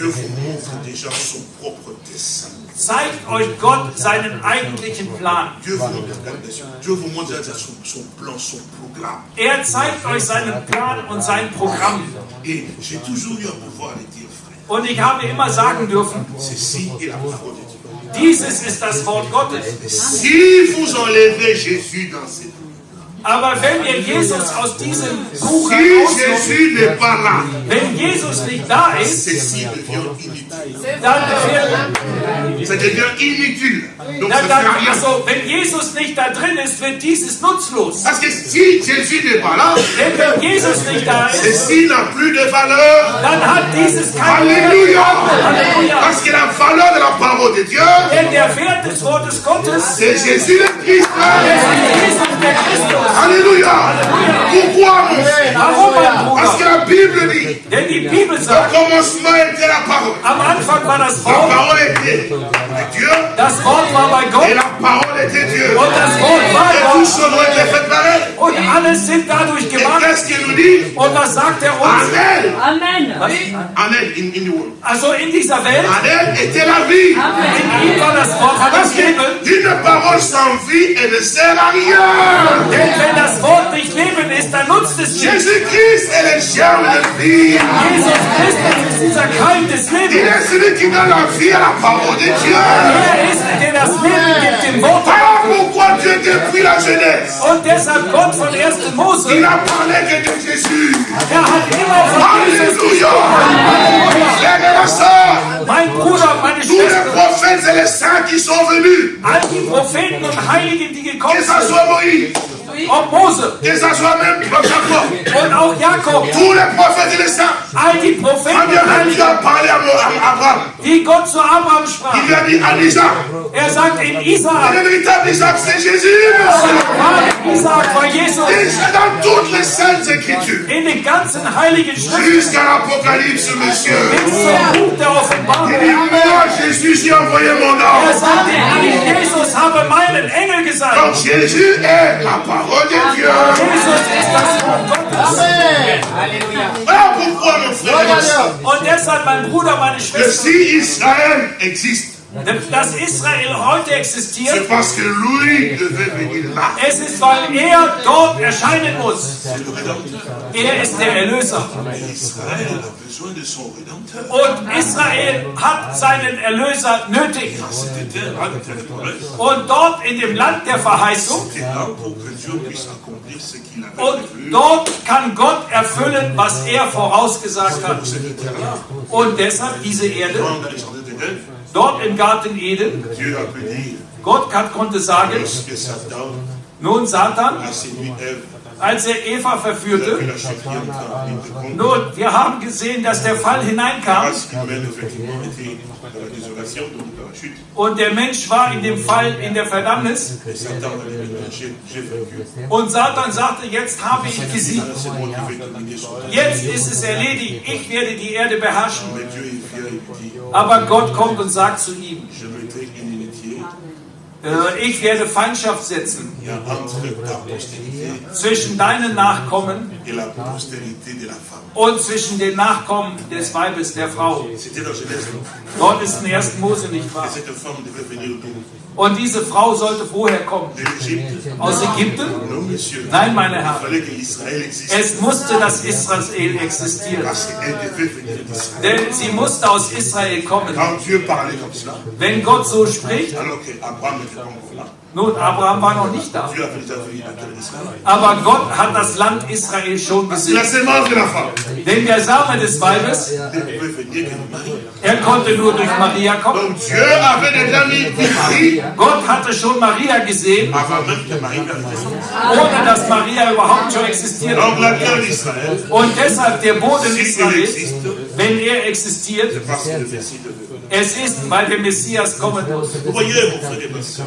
Zeigt euch Gott seinen eigentlichen Plan. Er zeigt euch seinen Plan und sein Programm. Und ich habe immer sagen dürfen, dieses ist das Wort Gottes. Si vous enlevez Jésus dans cette Aber wenn ihr Jesus aus diesem Buch là, wenn Jesus nicht da ist, dann wird, dann, dann, also, wenn Jesus nicht da drin ist, wird dieses nutzlos. Denn wenn Jesus nicht da ist, dann hat dieses keine Alléluia. Halleluja. Parce que la valeur de la parole de Dieu, Denn der Wert des Wortes Gottes c'est Jésus le Christ. Ist Jesus der Christus. Alléluia. Pourquoi, mon frère Warum, mein Parce que Bruder? la Bible dit, Denn die Bibel au sagt, commencement était la parole. am Anfang war das La Wort, parole était avec Dieu das Wort war bei et Gott la parole était Dieu. und das Wort war Et tout Gott ce doit être fait pareil. und alles sind dadurch Et gemacht. qu'est-ce qu'il nous dit Und was sagt er uns? En elle, Amen. en elle, in, in the world. Also in dieser Welt, En elle était la vie. in ihm war das Wort, hat das Parce Leben. que d'une parole sans vie, elle ne sert à rien. Denn wenn das Wort nicht Leben ist, dann nutzt es est le germe de vie. Jesus Christus ist dieser Keim des Il Lebens. est celui qui donne la vie à la parole de Dieu. Er ist, der das Leben gibt, dem Wort. Voilà pourquoi Dieu depuis la jeunesse, Und deshalb Gott von 1. Mose, il a parlé que de Jésus. er hat immer von Jesus Alléluia. Frères tous les prophètes et les saints qui sont venus, all die Propheten und Heiligen, die gekommen que sind, soit Moïse, ob Mose. Que ça soit même Jacob, und auch Jakob, tous les prophètes et les saints, all die Propheten Dieu a Dieu Heiligen, a parlé à Abraham, die Gott zu Abraham sprach. il a dit à Isaac, Er sagt in et Isaak, le véritable Isaac c'est Jésus, monsieur. Vater Isaak war Jesus. Et c'est dans toutes les saintes écritures, In den ganzen heiligen Schriften. Jusqu'à l'Apocalypse, monsieur. bis zum Buch der Il Offenbarung. Moi, Jésus, j'ai envoyé mon ich, Jesus, habe meinen Engel gesandt. Donc Jésus est la parole de Dieu. Jesus ist das Wort Gottes. Voilà pourquoi, mon frère? Und deshalb, mein Bruder, meine que Schwester, si Israël existe, Dass Israel heute existiert, es ist, weil er dort erscheinen muss. Er ist der Erlöser. Und Israel hat seinen Erlöser nötig. Und dort in dem Land der Verheißung, avait und dort kann Gott erfüllen, was er vorausgesagt hat. Und deshalb diese Erde, Dort im Garten Eden, Gott konnte sagen, nun Satan, als er Eva verführte, nun, wir haben gesehen, dass der Fall hineinkam und der Mensch war in dem Fall in der Verdammnis und Satan sagte, jetzt habe ich gesiegt. Jetzt ist es erledigt, ich werde die Erde beherrschen. Aber Gott kommt und sagt zu ihm, je mettrai une inimitié äh, ich werde Feindschaft setzen zwischen deinen Nachkommen und zwischen den Nachkommen des Weibes, der Frau. Dort ist in 1. Mose nicht wahr. Und diese Frau sollte woher kommen? Aus Ägypten? Nein, meine Herren. Es musste das Israel existieren. Denn sie musste aus Israel kommen. Wenn Gott so spricht, nun, Abraham war noch nicht da. Aber Gott hat das Land Israel schon gesehen. Denn der Same des Weibes, er konnte nur durch Maria kommen. Gott hatte schon Maria gesehen, ohne dass Maria überhaupt schon existiert. Donc la terre d'Israël, Und deshalb der Boden Israels, existe, wenn er existiert, es ist, weil der Messias kommen muss.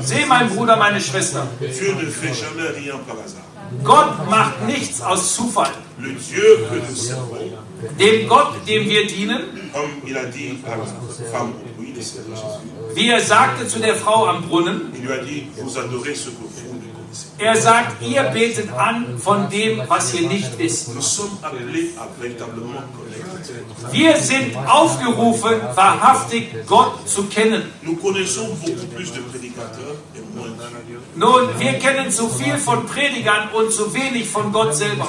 Seh, mein Bruder, meine Schwester. Gott macht nichts aus Zufall. Dem Gott, dem wir dienen, wie er sagte zu der Frau am Brunnen, er sagt, ihr betet an von dem, was hier nicht ist. Wir sind aufgerufen, wahrhaftig Gott zu kennen. Nun, wir kennen zu viel von Predigern und zu wenig von Gott selber.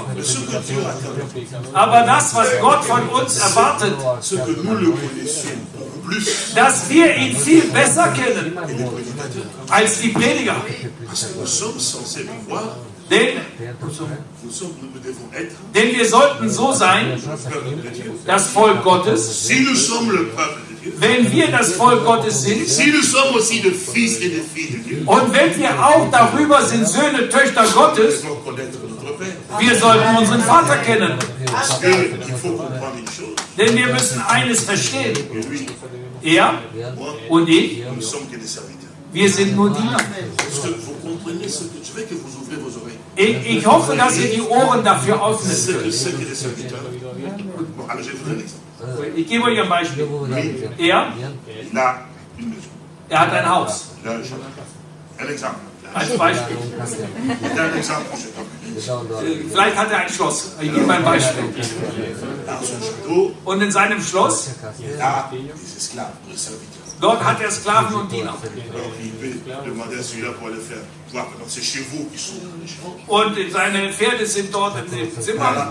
Aber das, was Gott von uns erwartet, dass wir ihn viel besser kennen als die Prediger. Denn, denn wir sollten so sein, das Volk Gottes, wenn wir das Volk Gottes sind und wenn wir auch darüber sind Söhne, Töchter Gottes, wir sollten unseren Vater kennen. Denn wir müssen eines verstehen. Er und ich, wir sind nur Diener. Ich, ich hoffe, dass ihr die Ohren dafür öffnen. Ich gebe euch ein Beispiel. Er, er hat ein Haus. Il a Als Beispiel. Vielleicht hat er ein Schloss. Ich gebe ein Beispiel. Und in seinem Schloss, il a des esclaves, des serviteurs. Dort hat er Sklaven und Diener. Und seine Pferde sind dort a Zimmer.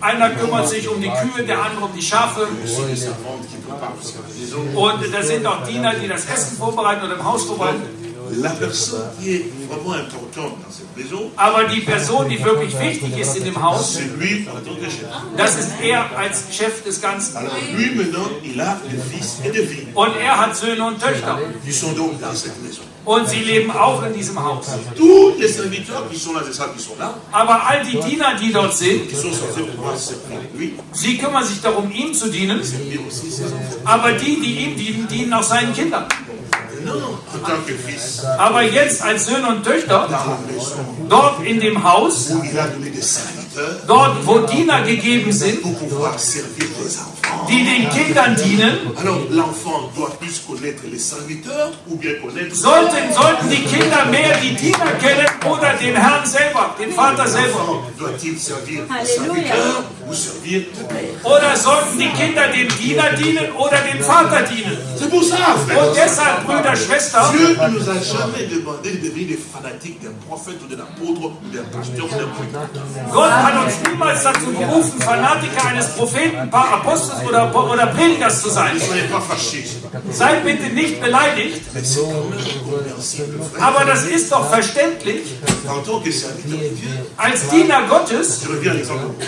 Einer kümmert sich um die Kühe, der andere um die Schafe. Und da sind auch Diener, die das Essen vorbereiten oder im Haus vorbereiten. La personne qui est vraiment importante dans cette maison, Aber die Person, die wirklich wichtig ist in dem Haus, c'est lui en tant que chef. das ist er als Chef des Ganzen. Alors lui maintenant, il a des fils et des filles Und er hat Söhne und Töchter. qui sont donc dans cette maison. Und sie leben auch in diesem Haus. Tous les serviteurs qui sont là, c'est ça qui sont là, Aber all die Diener, die dort sind, qui sont censés pouvoir servir lui, sie kümmern sich darum, ihm zu dienen. Aber die, die ihm dienen, dienen auch seinen Kindern. Aber jetzt als Söhne und Töchter, dort in dem Haus, dort wo Diener gegeben sind, die den Kindern dienen, sollten, sollten die Kinder mehr die Diener kennen oder den Herrn selber, den Vater selber. L'enfant Oder sollten die Kinder dem Diener dienen oder dem Vater dienen? Und deshalb, Brüder, Schwestern. Gott hat uns niemals dazu berufen, Fanatiker eines Propheten, Pa- Apostels oder, oder Predigers zu sein. Seid bitte nicht beleidigt, aber das ist doch verständlich. Als Diener Gottes,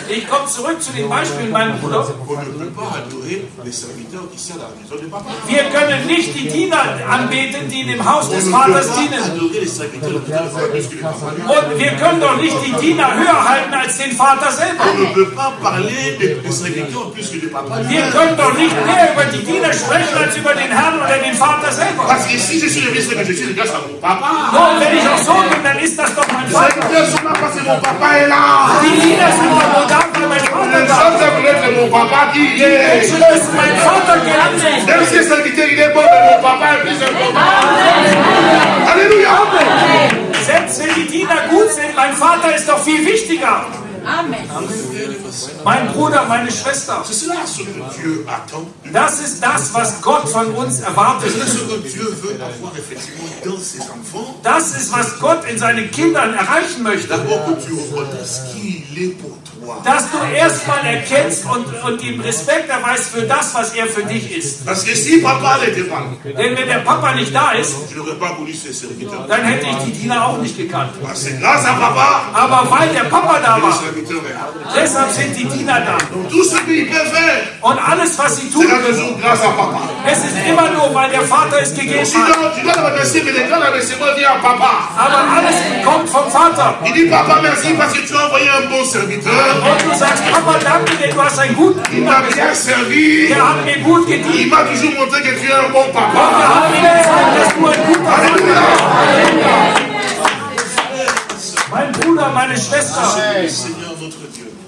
ich komme zurück zu dem Beispiel, mein Bruder, wir können nicht die Diener anbeten, die dem Haus des Vaters dienen. les papas. Und wir können doch nicht die Diener höher halten als den Vater selber. Papas. Wir können doch nicht mehr über die Diener sprechen als über den Herrn oder den Vater selber. Und wenn ich auch so bin, dann ist das doch mein Vater. Die Diener sind doch nur da, mon papa qui est. Même si serviteur il est bon, mais mon papa est plus important. Alléluia. Selbst wenn die Diener gut sind, mein Vater ist doch viel wichtiger. Amen. Mein Bruder, meine Schwester. Das ist das, was Gott von uns erwartet. Das ist, was Gott in seinen Kindern erreichen möchte. Dass du erstmal erkennst und, und ihm Respekt erweist für das, was er für dich ist. Denn wenn der Papa nicht da ist, dann hätte ich die Diener auch nicht gekannt. Aber weil der Papa da war, deshalb sind die Diener da. Und alles, was sie tun es ist immer nur, weil der Vater es gegeben hat. Aber alles kommt vom Vater. Il dit papa merci parce que tu as envoyé un bon serviteur. Und du sagst, Papa, danke dir, du hast einen guten Il Diener gesetzt. Der hat mir gut Il gedient. m'a toujours montré que tu es un bon Und papa. er hat mir gezeigt, dass du ein guter Vater bist. Mein Bruder, meine Schwester,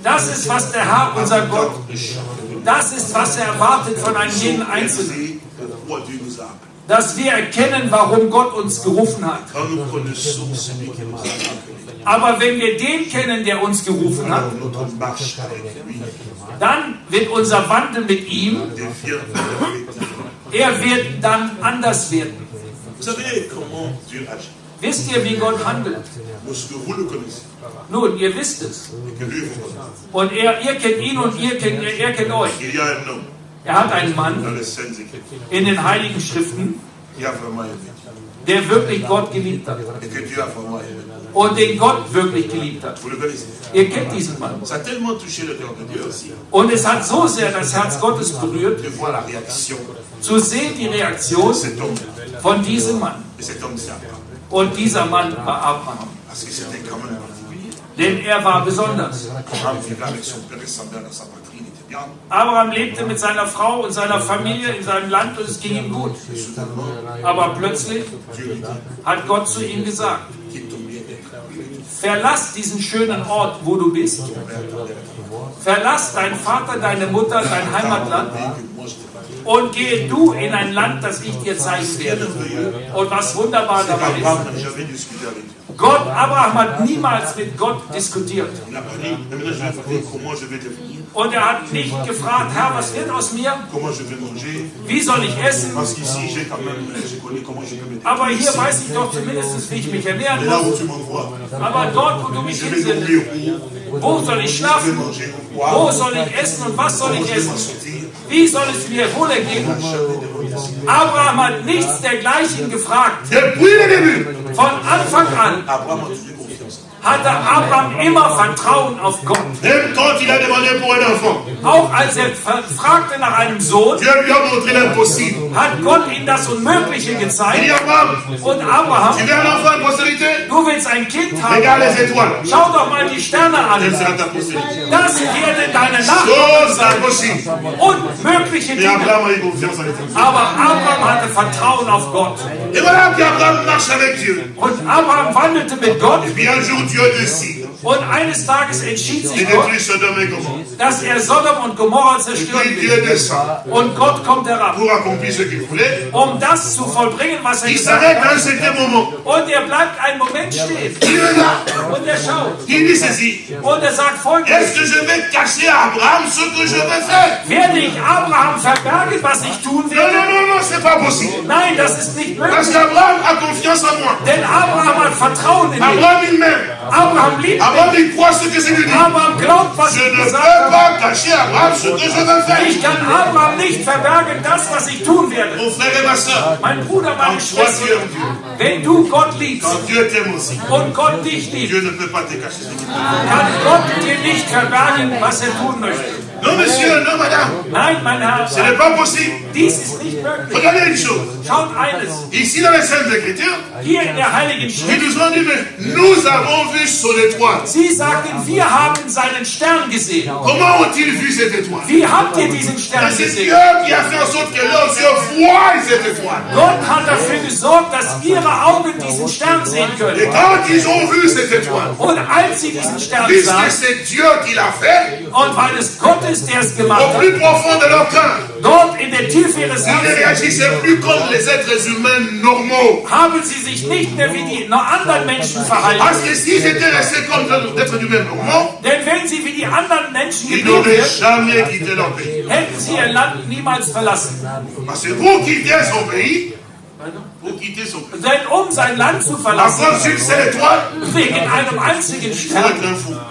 das ist, was der Herr, unser Gott, das ist, was er erwartet von einem jeden Einzelnen. Dass wir erkennen, warum Gott uns gerufen hat. Aber wenn wir den kennen, der uns gerufen hat, dann wird unser Wandel mit ihm, er wird dann anders werden. Wisst ihr, wie Gott handelt? Nun, ihr wisst es. Und er, ihr kennt ihn und ihr kennt, er kennt euch. Er hat einen Mann in den Heiligen Schriften, der wirklich Gott geliebt hat. Und den Gott wirklich geliebt hat. Ihr kennt diesen Mann. Und es hat so sehr das Herz Gottes berührt, zu sehen die Reaktion von diesem Mann. Und dieser Mann war Abraham. Denn er war besonders. Abraham lebte mit seiner Frau und seiner Familie in seinem Land und es ging ihm gut. Aber plötzlich hat Gott zu ihm gesagt, verlass diesen schönen Ort, wo du bist. Verlass deinen Vater, deine Mutter, dein Heimatland und gehe du in ein Land, das ich dir zeigen werde. Und was wunderbar dabei ist, Gott, Abraham hat niemals mit Gott diskutiert. Und er hat nicht gefragt, Herr, was wird aus mir? Wie soll ich essen? Aber hier weiß ich doch zumindest, wie ich mich ernähren muss. Aber dort, wo du mich où wo soll ich schlafen? Wo soll ich essen und was soll ich essen? Wie soll es mir wohl Abraham hat nichts dergleichen gefragt. Von Anfang an Abraham a toujours confiance. Hatte Abraham immer Vertrauen auf Gott. Auch als er fragte nach einem Sohn, hat Gott ihm das Unmögliche gezeigt. Und Abraham, du willst ein Kind haben. Schau doch mal die Sterne an. Das werden deine Nachkommen sein. Unmögliche Dinge. Aber Abraham hatte Vertrauen auf Gott. Marche avec Dieu. Und Abraham wandelte mit Gott. Et puis un jour, Dieu décide Und eines Tages entschied sich Gott, dass er Sodom und Gomorra zerstören will. Und Gott kommt herab, um das zu vollbringen, was er gesagt hat. Und er bleibt einen Moment stehen. Und er schaut. Und er sagt folgendes. Werde ich Abraham verbergen, was ich tun possible. Nein, das ist nicht Parce qu'Abraham a confiance en moi. Denn Abraham hat Vertrauen in mich. Abraham il m'aime. Abraham liebt mich. Abraham il croit ce que je lui dis. Abraham glaubt, was Je ich ne peux gesagt habe. pas cacher Abraham ce que je vais faire. Ich kann Abraham nicht verbergen, das, was ich tun werde. Mon frère et ma soeur, Mein Bruder, meine Schwester, wenn du Gott liebst und Gott dich liebt, ne kann Gott dir nicht verbergen, was er tun möchte. Non, monsieur, non, madame, Nein, mein Herr, ce n'est pas possible. dies ist nicht möglich. Regardez une chose. Schaut eines, Ici dans les Saintes Écritures, hier in der Heiligen ils Schrift, nous ont dit, mais nous avons vu son étoile. sie sagten, wir haben seinen Stern gesehen. Comment ont-ils vu cette étoile Wie habt ihr diesen Stern C'est gesehen? Dieu qui a fait en sorte que leurs yeux voient cette étoile. Gott hat dafür gesorgt, dass ihre Augen diesen Stern sehen Et können. quand ils ont vu cette étoile, Und als sie diesen Stern puisque sahen, c'est Dieu qui l'a fait, und weil es Gott ist, der es gemacht au hat, plus profond de leur cœur, dort in der Tiefe ihres Herzens, haben sie sich nicht mehr wie die anderen Menschen verhalten. Denn wenn sie wie die anderen Menschen geblieben n'auraient wären, hätten sie ihr Land niemals verlassen. Parce que pour pays, pour quitter son pays, Denn um sein Land zu verlassen, étoile, wegen einem einzigen Stern,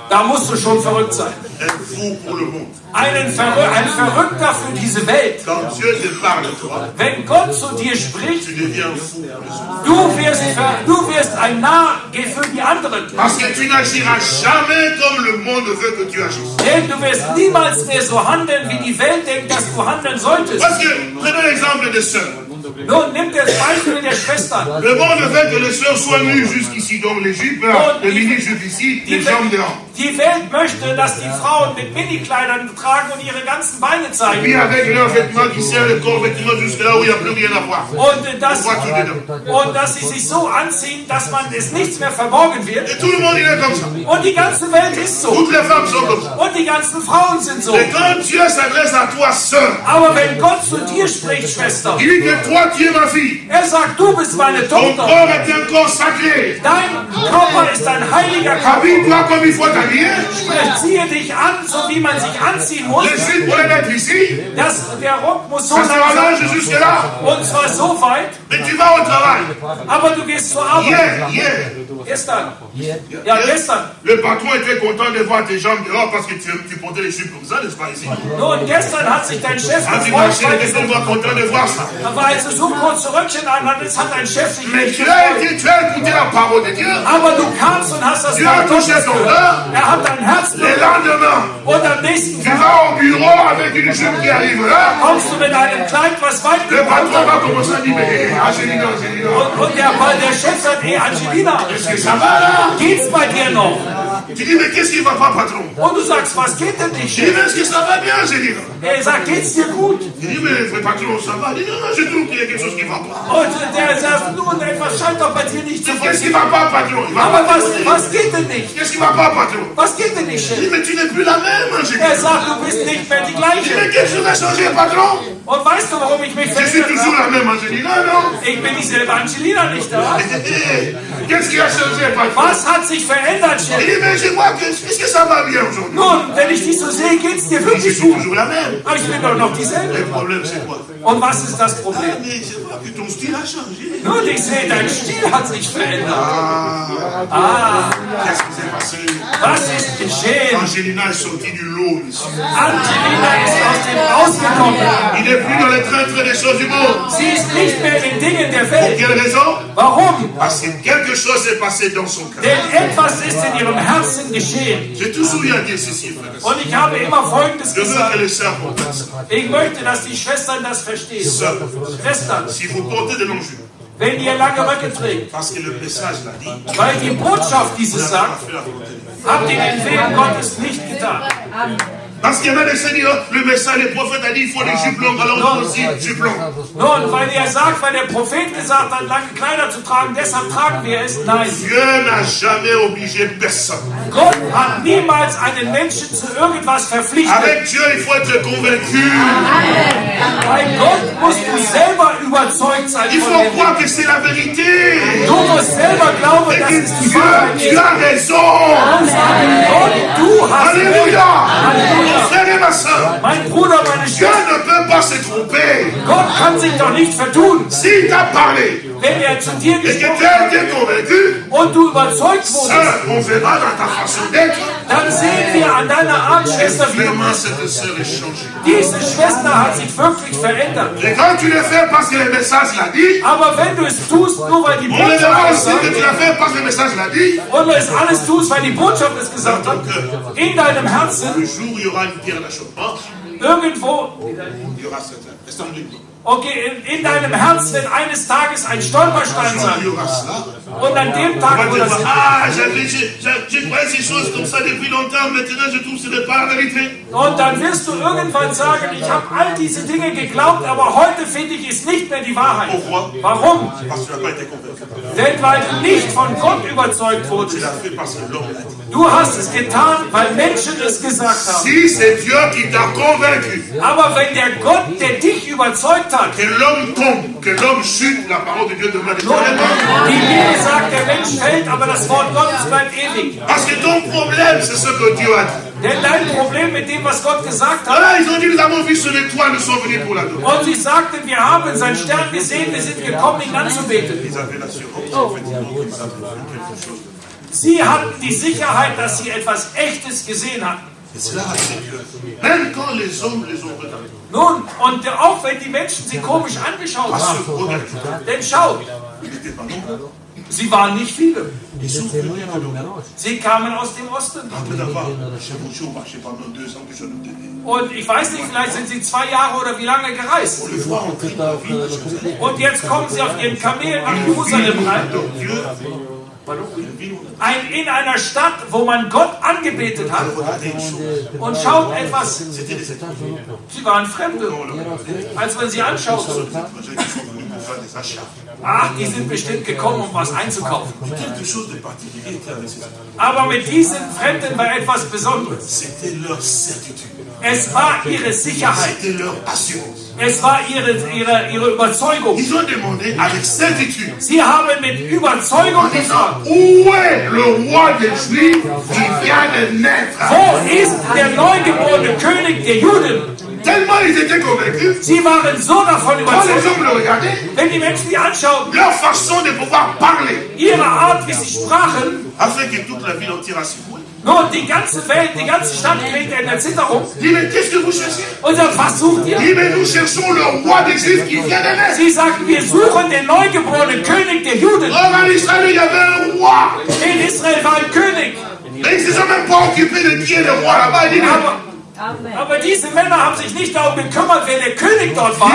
da musst du schon verrückt sein. Un fou pour le monde. Einen Verrü ein Verrückter für diese Welt. Quand Dieu te parle de toi, Wenn Gott zu dir spricht, tu deviens fou pour les autres. du wirst, du wirst ein Narr für die anderen. Parce que tu n'agiras jamais comme le monde veut que tu agisses. Denn du wirst niemals mehr so handeln, wie die Welt denkt, dass du handeln solltest. Parce que, prenons l'exemple des sœurs. Nun, nimm das Beispiel der Schwestern. Le monde veut que les sœurs soient nues jusqu'ici, donc les jupes, les mini-jupes ici, Die les jambes. Welt, die Welt möchte, dass die Frauen mit Minikleidern tragen und ihre ganzen Beine Puis zeigen. avec leurs vêtements qui serrent le corps vêtements jusque là où il n'y a plus rien à voir. Und, das, On voit tout dedans. und dass sie sich so anziehen, dass man es nichts mehr verborgen wird. Et tout le monde il est comme ça. Und die ganze Welt ist so. Toutes les femmes sont comme ça. Und die ganzen Frauen sind so. Et quand Dieu s'adresse à toi, sœur, Aber wenn Gott zu dir spricht, Schwester, il dit que toi, tu es ma fille. er sagt, du bist meine Ton Tochter. corps est un corps sacré. Dein Körper ist ein heiliger Körper. Habille-toi comme il faut t'habiller. Ziehe dich an, so wie man sich anziehen muss. Slip les mettre ici. Das, der Rock muss so Ça se sein. rallonge jusque là. Und zwar so weit, Mais tu vas au travail. aber du gehst zur Arbeit. Hier, hier. Gestern. Ja, gestern. Le patron était content de voir tes jambes dehors parce que tu, tu portais les jupes comme ça, n'est-ce pas ici Nun, gestern hat sich dein Chef tu gefreut, weil était du- content de voir ça. aber als du so kurz Röckchen anhattest, hat dein Chef sich Mais tu as, gefreut. été, tu as écouté la parole de Dieu. Aber du kamst und hast das as Wort Gottes gehört. cœur. Er hat dein Herz Le lendemain, Und am nächsten tu Tag vas au bureau avec une jupe qui arrive là. kommst du mit einem Kleid, was weit Le patron ist. va commencer à dire, mais hé, Angélina, Angélina, Und, und der, der Chef sagt, hey Angelina, va là geht's bei dir noch? Tu dis, mais qu'est-ce qui va pas, patron? Du sagst, was geht denn nicht? Je dis, mais est-ce que ça va bien, Er sagt, geht's dir gut? Je dis, mais patron, ça va Il dit, non, non, je trouve qu'il y a quelque chose qui va pas. Und der sagt, nun, etwas scheint doch bei dir nicht zu Qu'est-ce qui va pas, patron Aber was, geht denn nicht? Qu'est-ce qui va pas, patron? Was geht denn nicht, Je dis, mais tu n'es plus la même, Angélina. Er sagt, du bist nicht mehr die Je dis, mais gleiche. qu'est-ce qui a changé, patron Und weißt du, warum ich mich Je suis verändert toujours la même Angélina, non Ich bin dieselbe Angelina nicht. Eh, Qu'est-ce qui a changé, patron? Was hat sich verändert, Chef? Que, est-ce que ça va bien aujourd'hui? Nun, wenn ich dich so sehe, geht's dir Je wirklich suis gut. toujours la même. Aber ich bin doch noch dieselbe. Le problème, c'est quoi? Und was ist das Problem? Nun, ich sehe, dein Stil hat sich verändert. Ah, Ah, was ist geschehen? Angelina ist aus dem rausgekommen. Du monde. Sie ist nicht mehr in Dingen der Welt. Warum? Denn etwas ist in ihrem Herzen geschehen. Und ich habe immer Folgendes gesagt. Ich möchte, dass die Schwestern das verstehen. Sœurs, Schwestern, si vous portez de longs jupes, wenn ihr lange Röcke trägt, parce que le message l'a dit, weil die Botschaft dieses sagt, habt ihr den Willen Gottes nicht getan. Parce qu'il y en a des seigneurs, le message, a dit il faut des jupes longues, alors nous aussi, jupes longues. Nun, weil sagt, weil der Prophet gesagt hat, lange Kleider zu tragen, deshalb tragen wir es. Nein. Dieu n'a jamais obligé personne. Gott hat niemals einen Menschen zu irgendwas verpflichtet. Avec Dieu, il faut être convaincu. Bei Gott musst du selber überzeugt sein Il faut croire que c'est la vérité. Du musst selber glauben, dass es die Dieu, Wahrheit raison. Gott, du hast. Alléluia. Alléluia. Mon frère et ma soeur, Mein Bruder, meine Dieu Schwester, ne peut pas se tromper. Gott kann sich doch nicht vertun. S'il t'a parlé Wenn er zu dir gesprochen convaincu, und du überzeugt wurdest, dann sehen wir an deiner Art, Schwester, wie du bist. Diese Schwester hat sich wirklich verändert. Aber wenn du es tust, nur weil die Botschaft es sagt, und du es alles tust, weil die Botschaft es gesagt hat, in deinem Herzen, irgendwo, okay, in, in deinem Herz wird eines Tages ein Stolperstein sein. cela. Und an dem Tag, wo das ah, j'avais, je, je, je croyais ces choses comme ça depuis longtemps, maintenant je trouve que ce n'est pas la vérité. Und dann wirst du irgendwann sagen, ich habe all diese Dinge geglaubt, aber heute finde ich es nicht mehr die Wahrheit. Warum? Denn weil du nicht von Gott überzeugt wurdest. Du hast es getan, weil Menschen es gesagt haben. Si c'est Dieu qui t'a convaincu Aber wenn der Gott, der dich überzeugt hat, que l'homme tombe, que l'homme chute, la parole de Dieu demeure Nun, éternellement. die Bibel sagt, der Mensch fällt, aber das Wort Gottes bleibt ewig. Parce que ton problème, c'est ce que Dieu a dit. Denn dein Problem mit dem, was Gott gesagt hat, Voilà, ils ont dit, nous avons vu sur l'étoile, nous sommes venus pour l'adorer. und sie sagten, wir haben seinen Stern gesehen, wir sind gekommen, ihn anzubeten. Ils avaient l'assurance, quelque chose. Sie hatten die Sicherheit, dass sie etwas Echtes gesehen hatten. Nun, und auch wenn die Menschen sie komisch angeschaut haben, denn schaut, nombreux. sie waren nicht viele. Sie kamen aus dem Osten. Und ich weiß nicht, vielleicht sind sie zwei Jahre oder wie lange gereist. Und jetzt kommen sie auf ihren Kamel nach Jerusalem rein. Ein, in einer Stadt, wo man Gott angebetet hat. Und schaut etwas, sie waren Fremde. Als man sie anschaut, ach, die sind bestimmt gekommen, um was einzukaufen. Aber mit diesen Fremden war etwas Besonderes. Es war ihre Sicherheit. Es war ihre, ihre, ihre Überzeugung. Sie haben mit Überzeugung gefragt, naître wo ist der neugeborene König der Juden? Sie waren so davon überzeugt, wenn die Menschen die anschauen, ihre Art, wie sie sprachen, nur die ganze Welt, die ganze Stadt kriegt in Erzitterung und sagt, was sucht ihr? Sie sagten, wir suchen den neugeborenen König der Juden. Roi. In Israel war ein König. Et ils ne sont même pas occupés de qui est le roi là-bas. Dit, Aber, diese Männer haben sich nicht darum gekümmert, wer der König dort war.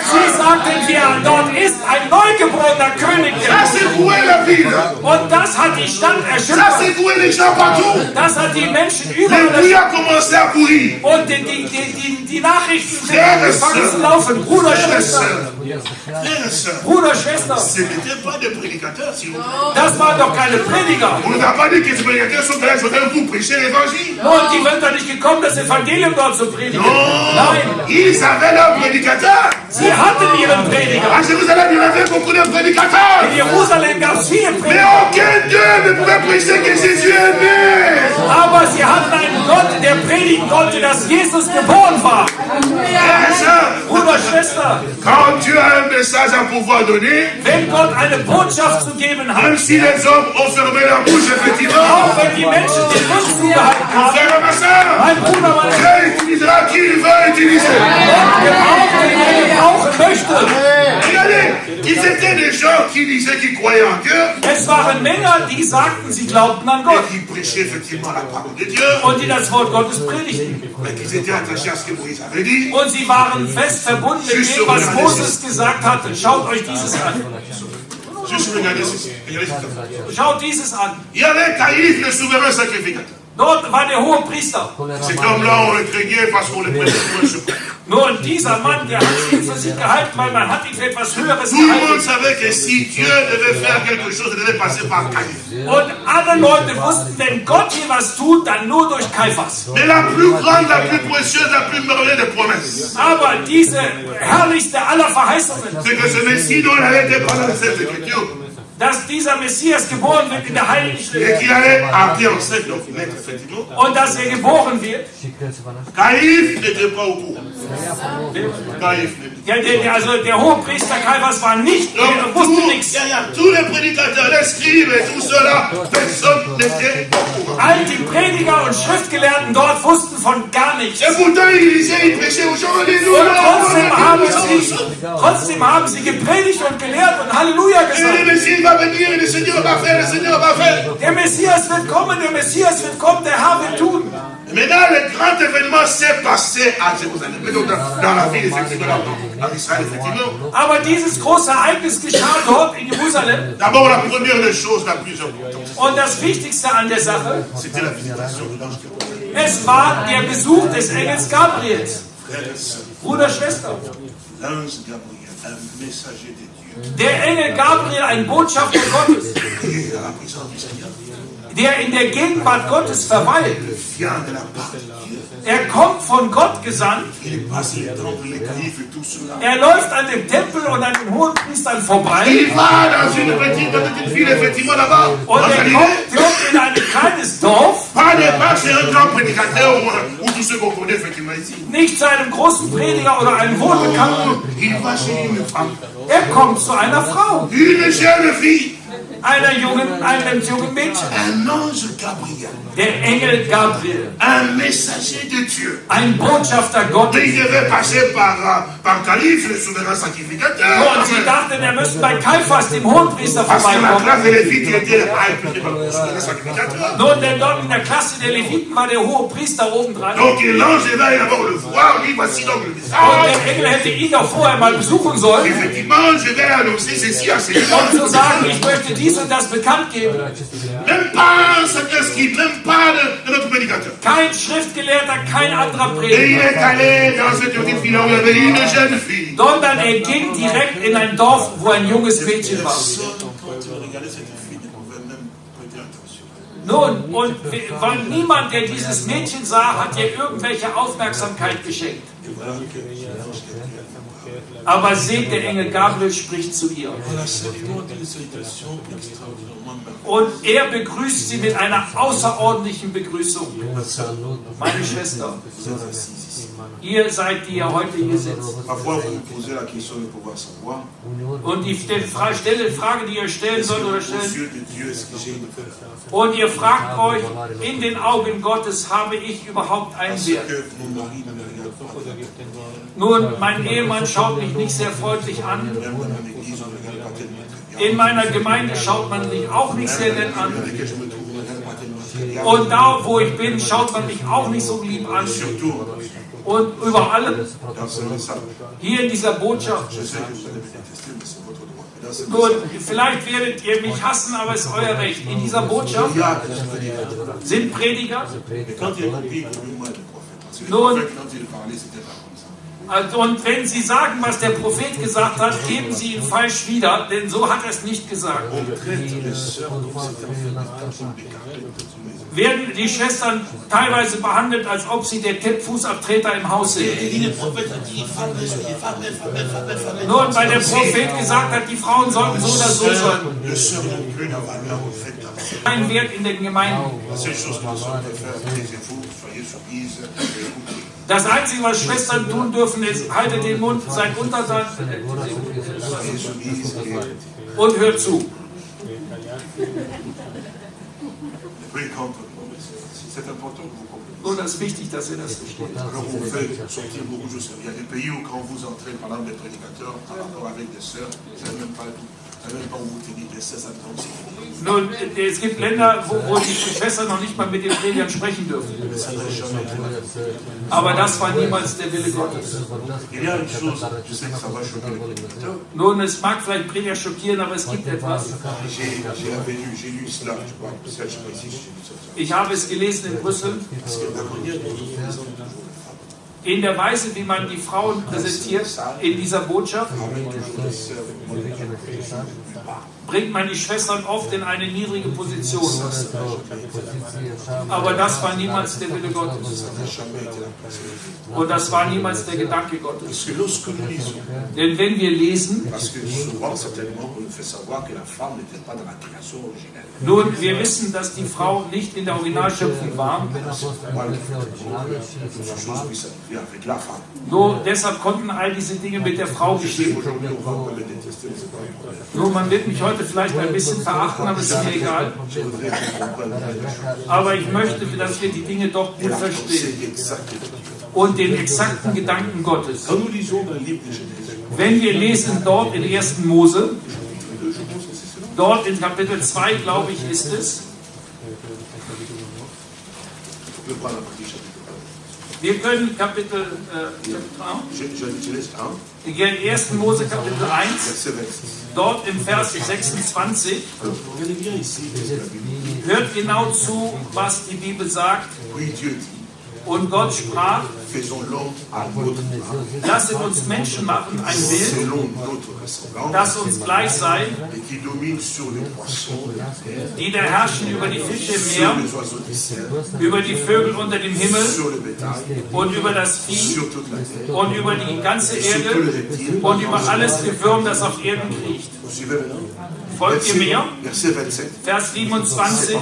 Sie sagten, wir, dort ist ein neugeborener König Und das hat die Stadt erschüttert. Das hat die Menschen überall courir. Und die, die, die, die, die Nachrichten angefangen zu laufen. Bruder, Schwester. Bruder, Schwester. Das waren doch keine Prediger. A prêcher l'évangile. Und die sind doch nicht gekommen, das Evangelium dort zu predigen. Nein, Ils avaient leurs prédicateurs. sie hatten ihren Prediger. À Jérusalem, il y avait beaucoup de prédicateurs. In Jerusalem gab es viele Mais Prediger. aucun d'eux ne pouvait prêcher que Jésus est né. Aber sie hatten einen Gott, der predigen konnte, dass Jesus geboren war. Bruder, Schwester, quand tu as un message à pouvoir donner, wenn Gott eine Botschaft zu geben même hat, si les hommes ont fermé leur bouche, effectivement, auch wenn die Menschen den Mund zugehalten mon haben, mein Bruder, meine utiliser. gebraucht, möchte. Es waren Männer, die sagten, sie glaubten an Gott und die das Wort Gottes predigten. Und sie waren fest verbunden mit dem, was Moses gesagt hatte. Schaut euch dieses an. Regardez ceci. Regardez ceci. Schaut dieses an. Il y avait Caïphe, le souverain sacrificateur. Dort war der hohe Priester. Cet homme-là, on le craignait parce qu'on le prenait pour un. Nun, dieser Mann, der hat ihn für sich gehalten, weil man hat ihn für etwas Höheres gehalten. Und alle Leute wussten, wenn Gott hier was tut, dann nur durch Kaiphas. Promesses, Aber diese herrlichste aller Verheißungen, dass dieser Messias geboren wird in der Heiligen Schrift. Und dass er geboren wird. Caïphe n'était pas au courant. Caïphe n'était Ja, der, der, also der Hohepriester Kaiphas war nicht, Donc, er wusste tout- nichts. il y a- il y a tous les prédicateurs, les scribes et tout cela, personne n'était au courant. All die Prediger und Schriftgelehrten dort wussten von gar nichts. Et pourtant, il disait, il prêchait aux gens, Und trotzdem haben, sie, trotzdem haben sie gepredigt und gelehrt und Halleluja Et le gesagt. Messie va venir, et le Seigneur va faire, le Seigneur va faire. Der Messias wird kommen, der Messias wird kommen, der Herr wird tun. Maintenant, le grand événement s'est passé à Jérusalem. Dans, la ville, en Israël, effectivement. Aber dieses große Ereignis geschah dort in Jerusalem. D'abord, la première des choses, la plus importante, Und das Wichtigste an der Sache, c'était la visitation de l'ange Gabriel. es war der Besuch des Engels Gabriels. Bruder, Schwester. l'ange Gabriel, un messager de Dieu, Der Engel Gabriel, ein Botschafter Gottes, der in der Gegenwart Gottes verweilt. Er kommt von Gott gesandt. Er läuft an dem Tempel und an den vorbei. Ville, effectivement, là-bas, Und er kommt, kommt in ein kleines Dorf, nicht zu einem großen Prediger oder einem femme, Er kommt zu einer Frau, einer jungen, einem jungen Mädchen. un ange Gabriel, Der Engel Gabriel, un messager de Dieu. ein Botschafter Gottes. Il devait passer par, euh, par Calife, le souverain sacrificateur. Und sie dachten, er müsste bei Kaiphas, dem Hohenpriester, Parce que la vorbeikommen. était le souverain sacrificateur. Nun, denn dort in der Klasse der Leviten war der Hohepriester obendran. Donc l'ange va d'abord le voir, lui, voici donc le Und der Engel hätte ihn doch vorher mal besuchen sollen Effectivement, je vais annoncer ceci à ces und zu sagen, ich möchte dies und das bekannt geben. Kein Schriftgelehrter, kein anderer Prediger, sondern er ging direkt in ein Dorf, wo ein junges Mädchen war. Nun, und weil niemand, der dieses Mädchen sah, hat ihr irgendwelche Aufmerksamkeit geschenkt. Aber seht, der Engel Gabriel spricht zu ihr. Und er begrüßt sie mit einer außerordentlichen Begrüßung. Meine Schwester, ihr seid, die ihr heute hier sitzt. Und die Frage, die ihr stellen sollt oder stellen, und ihr fragt euch, in den Augen Gottes habe ich überhaupt einen Wert? Nun, mein Ehemann schaut mich nicht sehr freundlich an. In meiner Gemeinde schaut man mich auch nicht sehr nett an. Und da, wo ich bin, schaut man mich auch nicht so lieb an. Und über allem, hier in dieser Botschaft, Nun, vielleicht werdet ihr mich hassen, aber es ist euer Recht. In dieser Botschaft sind Prediger. Et Und wenn sie sagen, was der Prophet gesagt hat, geben sie ihn falsch wieder, denn so hat er es nicht gesagt. Werden die Schwestern teilweise behandelt, als ob sie der Fußabtreter im Haus sind. Nur weil der Prophet gesagt hat, die Frauen sollten so oder so sein. Kein Wert in den Gemeinden. Das Einzige, was Schwestern tun dürfen, ist, haltet den Mund, seid untertan und hört zu. Nun, das ist wichtig, dass ihr das versteht. Alors on fait sortir beaucoup de choses. Il y a des pays où quand vous entrez, par exemple, des prédicateurs, par rapport avec des sœurs, n'avez même pas tout. Même pas où vous tenez les 16 ans, c'est fini. Nun, äh, es gibt Länder, wo, wo die Schwestern noch nicht mal mit den Predigern sprechen dürfen. Aber das war niemals der Wille Gottes. Nun, es mag vielleicht Prediger schockieren, aber es gibt etwas. Ich habe es gelesen in Brüssel. In der Weise, wie man die Frauen präsentiert in dieser Botschaft, bringt man die Schwestern oft in eine niedrige Position. Aber das war niemals der Wille Gottes. Und das war niemals der Gedanke Gottes. Denn wenn wir lesen, nun, wir wissen, dass die Frau nicht in der Originalschöpfung war. Nur deshalb konnten all diese Dinge mit der Frau geschehen. Nur man wird mich heute vielleicht ein bisschen verachten, aber es ist mir egal. Aber ich möchte, dass wir die Dinge doch gut verstehen und den exakten Gedanken Gottes. Wenn wir lesen dort in 1. Mose, chapitre 2, je pense que c'est cela. dort in Kapitel 2, glaube ich, ist es, wir können Kapitel äh, Kapitel 1. Je, je, je laisse 1, 1, in 1. Mose Kapitel 1, verset 26. dort im Vers 26, Alors, regardez bien ici, qu'est-ce que la Bible dit. hört genau zu, was die Bibel sagt. Und Gott sprach, lasset uns Menschen machen, ein Bild, das uns gleich sei, die da herrschen über die Fische im Meer, über die Vögel unter dem Himmel und über das Vieh und über die ganze Erde und über alles Gewürm, das auf Erden kriecht. Folgt ihr mir? Verset 27. Vers 27,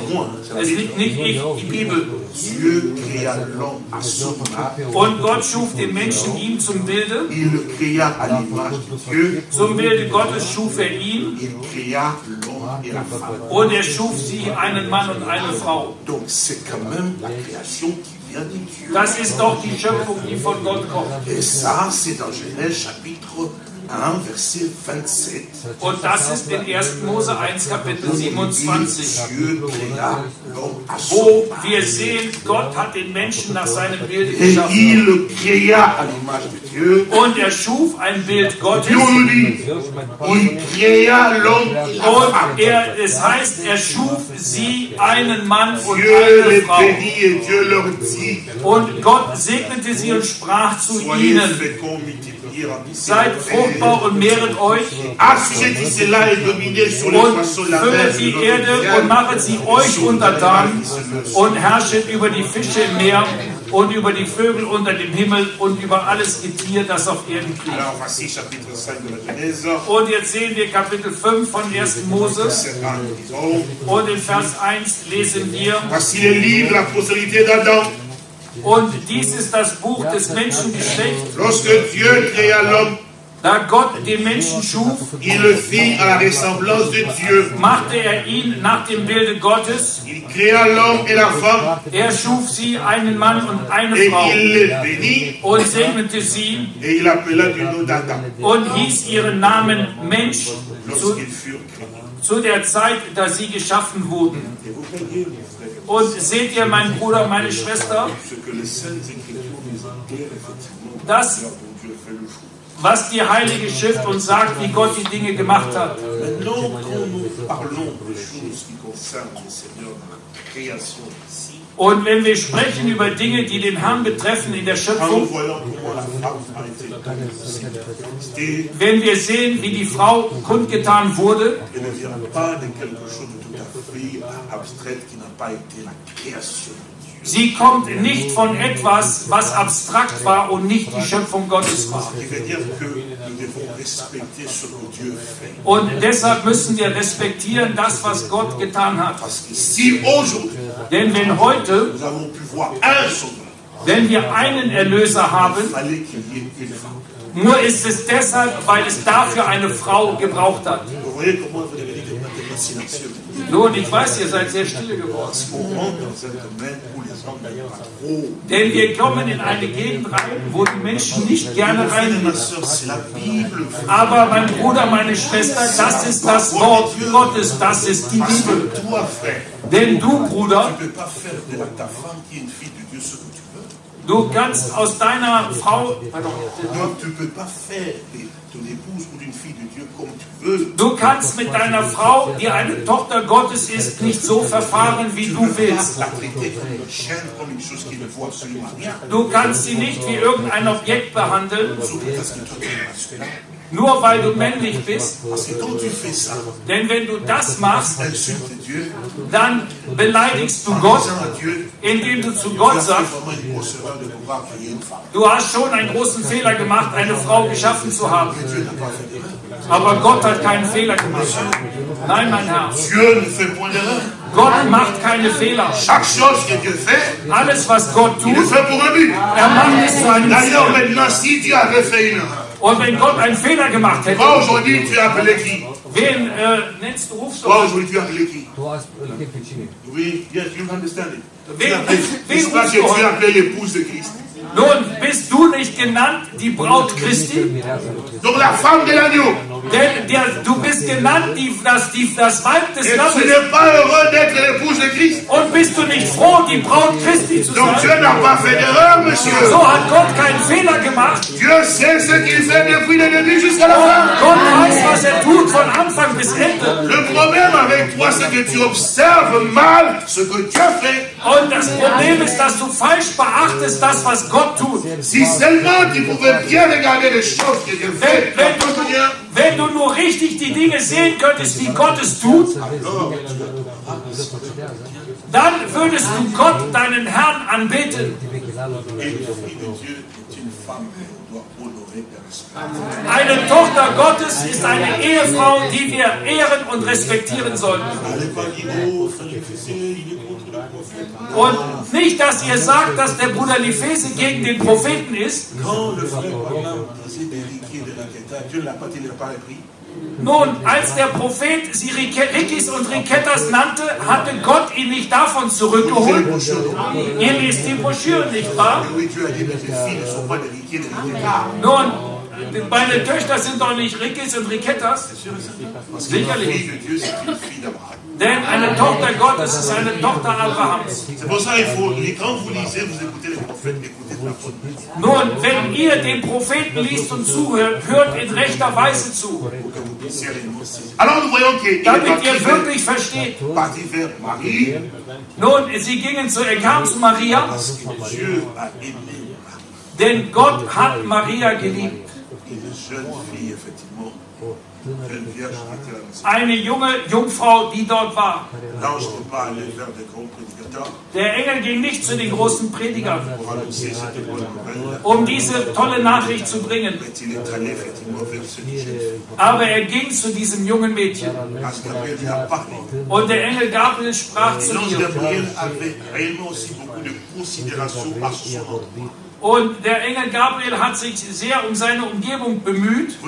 es liegt nicht ich, die Bibel. Dieu créa l'homme à son image. Und Gott schuf den Menschen ihm zum Bilde, Il le créa à l'image de Dieu. zum Bilde Gottes schuf er ihn Il créa l'homme et la femme. und er schuf sie, einen Mann und eine Frau. Donc c'est quand même la création qui vient de Dieu. Das ist doch die Schöpfung, die von Gott kommt. Et ça, c'est dans Genèse chapitre 1, verset 27. Und das ist in 1. Mose 1, Kapitel où il dit, 27, Dieu créa l'homme à son wo wir sehen, Gott hat den Menschen nach seinem Bilde Et geschaffen. Und er schuf ein Bild Gottes. Und er, es heißt, er schuf sie, einen Mann und eine Frau. Und Gott segnete sie und sprach zu ihnen, seid fruchtbar und mehret euch und füllet die Erde und machet sie euch untertan und herrschet über die Fische im Meer und über die Vögel unter dem Himmel und über alles Getier, das auf Erden kriecht. Alors voici chapitre 5 de la Genèse. Und jetzt sehen wir Kapitel 5 von 1. Mose Verset 1, nous disons, und in Vers 1 lesen wir, und dies ist das Buch des Menschengeschlechts, Lorsque Dieu créa l'homme, da Gott den Menschen schuf, il le fit à la ressemblance de Dieu. machte er ihn nach dem Bilde Gottes. Il créa l'homme et la femme Er schuf sie, einen Mann und eine et Frau, il les bénit und segnete sie et il appela du nom d'Adam und hieß ihren Namen Mensch zu, lorsqu'ils furent créés. zu der Zeit, da sie geschaffen wurden. Und seht ihr, mein Bruder, meine Schwester, Das- was die Heilige Schrift uns sagt, wie Gott die Dinge gemacht hat. Und wenn wir sprechen über Dinge, die den Herrn betreffen in der Schöpfung, wenn wir sehen, wie die Frau kundgetan wurde, Sie kommt nicht von etwas, was abstrakt war und nicht die Schöpfung Gottes war. Und deshalb müssen wir respektieren das, was Gott getan hat. Denn wenn heute, wenn wir einen Erlöser haben, nur ist es deshalb, weil es dafür eine Frau gebraucht hat. Nun, ich weiß, ihr seid sehr stille geworden. Denn wir kommen in eine Gegend rein, wo die Menschen nicht gerne Bible. Aber mein Bruder, meine Schwester, das ist das Wort Gottes, das ist die Bibel. Denn du, Bruder, du kannst aus deiner Frau, ne du kannst mit deiner Frau, die eine Tochter Gottes ist, nicht so verfahren, wie du willst. ne. Du kannst sie nicht wie irgendein Objekt behandeln, Nur weil du männlich bist. Denn wenn du das machst, dann beleidigst du Gott, indem du zu Gott sagst, du hast schon einen großen Fehler gemacht, eine Frau geschaffen zu haben. Aber Gott hat keinen Fehler gemacht. Nein, mein Herr. Ne. Gott macht keine Fehler. Alles, was Gott tut, er macht es zu einem Ziel. Und wenn Gott einen Fehler gemacht hätte, toi aujourd'hui tu es appelé qui wen äh, nennst du, rufst du Toi aujourd'hui tu es appelé qui Tu as îl pe cine? Oui, yes, you understand it. Tu Wen- es wen rufst du es an? appelé l'épouse de Christ Nun, bist du nicht genannt die Braut Christi? Donc la femme de l'agneau. Denn der, du bist genannt die, das, die, das Weib des Lammes. Und bist du nicht froh, die Braut Christi zu sein? So hat Gott keinen Fehler gemacht. Gott weiß, was er tut von Anfang bis Ende. Und das Problem ist, dass du falsch beachtest, das, was Gott tut. Si seulement tu pouvais bien regarder les choses que Dieu fait, Wenn, wenn, wenn du nur richtig die Dinge sehen könntest, wie Gott es tut, dann würdest du Gott, deinen Herrn, anbeten. Eine Tochter Gottes ist eine Ehefrau, die wir ehren und respektieren sollten. Und nicht, dass ihr sagt, dass der Bruder Liphese gegen den Propheten ist. Nun, als der Prophet sie Rickis und Rikettas nannte, hatte Gott ihn nicht davon zurückgeholt. Ihr lest die Broschüre, nicht wahr? Ne. Nun, meine Töchter sind doch nicht Rickis und Rikettas. Sicherlich. Denn eine Tochter Gottes ist eine Tochter Abrahams. Nun, wenn ihr den Propheten liest und zuhört, hört in rechter Weise zu, damit ihr wirklich versteht. Nun, sie gingen zu, er kam zu Maria, denn Gott hat Maria geliebt. Eine junge Jungfrau, die dort war. Der Engel ging nicht zu den großen Predigern, um diese tolle Nachricht zu bringen, aber er ging zu diesem jungen Mädchen. Und der Engel Gabriel sprach zu ihr. Und der Engel Gabriel hat sich sehr um seine Umgebung bemüht.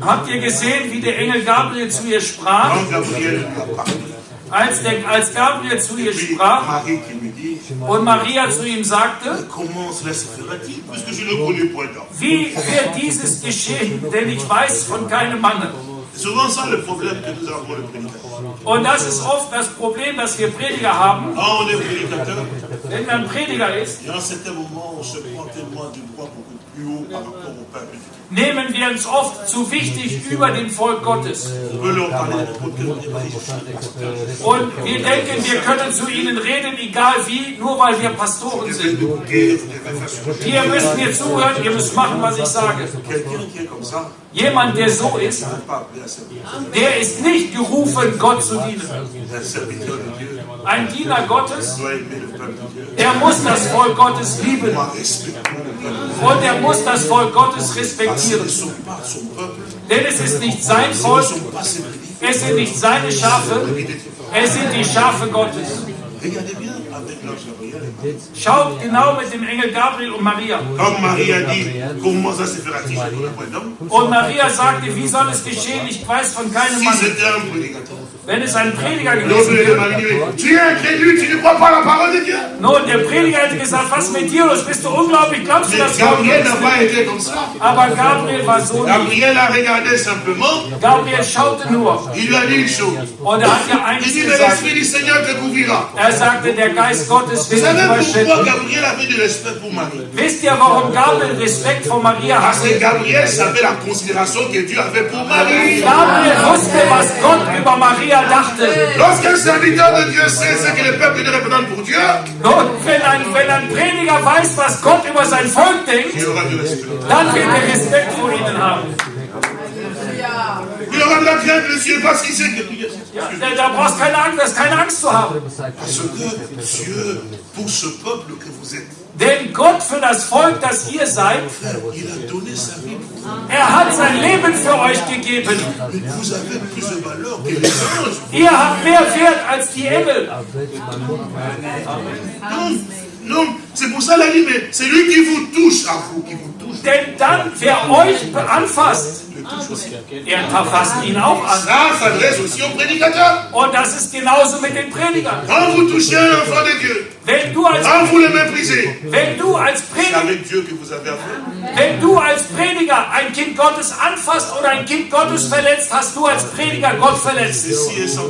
Habt ihr gesehen, wie der Engel Gabriel zu ihr sprach? Als, der, als Gabriel zu ihr sprach und Maria zu ihm sagte, je ne wie wird dieses geschehen, denn ich weiß von keinem Manne. Und das ist oft das Problem, das wir Prediger haben. Quand on est prédicateur, Wenn man Prediger ist, il y a un certain moment, on se prend tellement du droit beaucoup plus haut par rapport au peuple de Dieu. Nehmen wir uns oft zu wichtig über dem Volk Gottes. Und wir denken, wir können zu ihnen reden, egal wie, nur weil wir Pastoren sind. Ihr müsst mir zuhören, ihr müsst machen, was ich sage. Jemand, der so ist, der ist nicht gerufen, Gott zu dienen. Ein Diener Gottes, der muss das Volk Gottes lieben und er muss das Volk Gottes respektieren. Denn es ist nicht sein Volk, es sind nicht seine Schafe, es sind die Schafe Gottes. Schaut genau mit dem Engel Gabriel und Maria. Und Maria sagte, wie soll es geschehen? Ich weiß von keinem Mann. Wenn es ein Prediger gewesen wäre. Nun, der Prediger hätte gesagt, was mit dir los? Bist du unglaublich? Glaubst du Mais das Wort Gabriel. Aber Gabriel war so nicht. Gabriel Gabriel schaute nur. Und er hat ja eines gesagt. Er sagte, der Geist Gottes will dich Marie Wisst ihr, warum Gabriel Respekt vor Maria hatte? Gabriel wusste, was Gott über Maria dachte. Lorsqu'un serviteur de Dieu sait ce que le peuple de représente pour Dieu, Nun, wenn ein, wenn ein Prediger weiß, was Gott über sein Volk denkt, dann wird er Respekt vor ihnen haben. Il aura de la crainte de Dieu parce qu'il sait que Dieu da, brauchst keine Angst, keine Angst zu haben. Parce que Dieu, pour ce peuple que vous êtes, Denn Gott für das Volk, das ihr seid, er hat sein Leben für euch gegeben. Ihr habt mehr Wert als die Engel. Denn dann, wer euch anfasst, er verfasst ihn auch an. Und das ist genauso mit den Predigern. Wenn du als, quand vous le méprisez, wenn du als c'est Prediger avec Dieu que vous avez affaire. Wenn du als Prediger ein Kind Gottes anfasst oder ein Kind Gottes verletzt, hast du als Prediger Gott verletzt. Ceci est 100%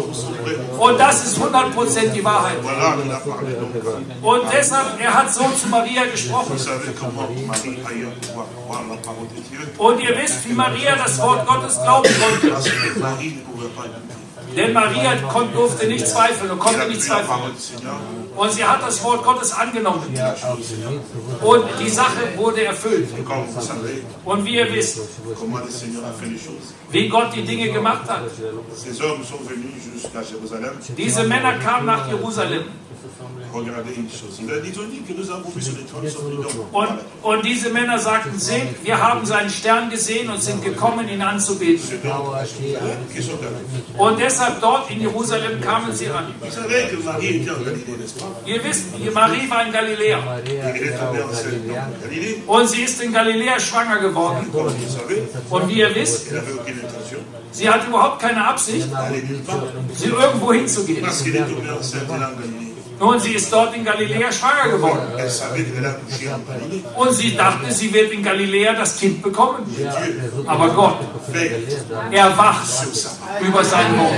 vrai. Und das ist 100% die Wahrheit. Voilà, il a parlé donc. Und deshalb, er hat so zu Maria gesprochen. Vous savez comment Marie a eu à pouvoir voir la parole de Dieu. Und ihr wisst, wie Maria das Wort Gottes glauben konnte. Parce que Marie ne pouvait pas. Denn Maria durfte nicht zweifeln und konnte nicht zweifeln. Und sie hat das Wort Gottes angenommen. Und die Sache wurde erfüllt. Und wie ihr wisst, wie Gott die Dinge gemacht hat. Diese Männer kamen nach Jerusalem. Regardez une chose. Ils ont dit- que nous avons vu sur les. Und, und diese Männer sagten, seht, wir haben seinen Stern gesehen und sind gekommen, ihn anzubeten. Sont venus. Und deshalb dort in Jerusalem kamen sie an. Ihr wisst, Marie war in Galiläa. Und sie ist in Galiläa schwanger geworden. Und wie ihr wisst, sie hat überhaupt keine Absicht, sie irgendwo hinzugehen. Nun, sie ist dort in Galiläa schwanger geworden. Und sie dachte, sie wird in Galiläa das Kind bekommen. Aber Gott, Fait er wacht über sein Wort.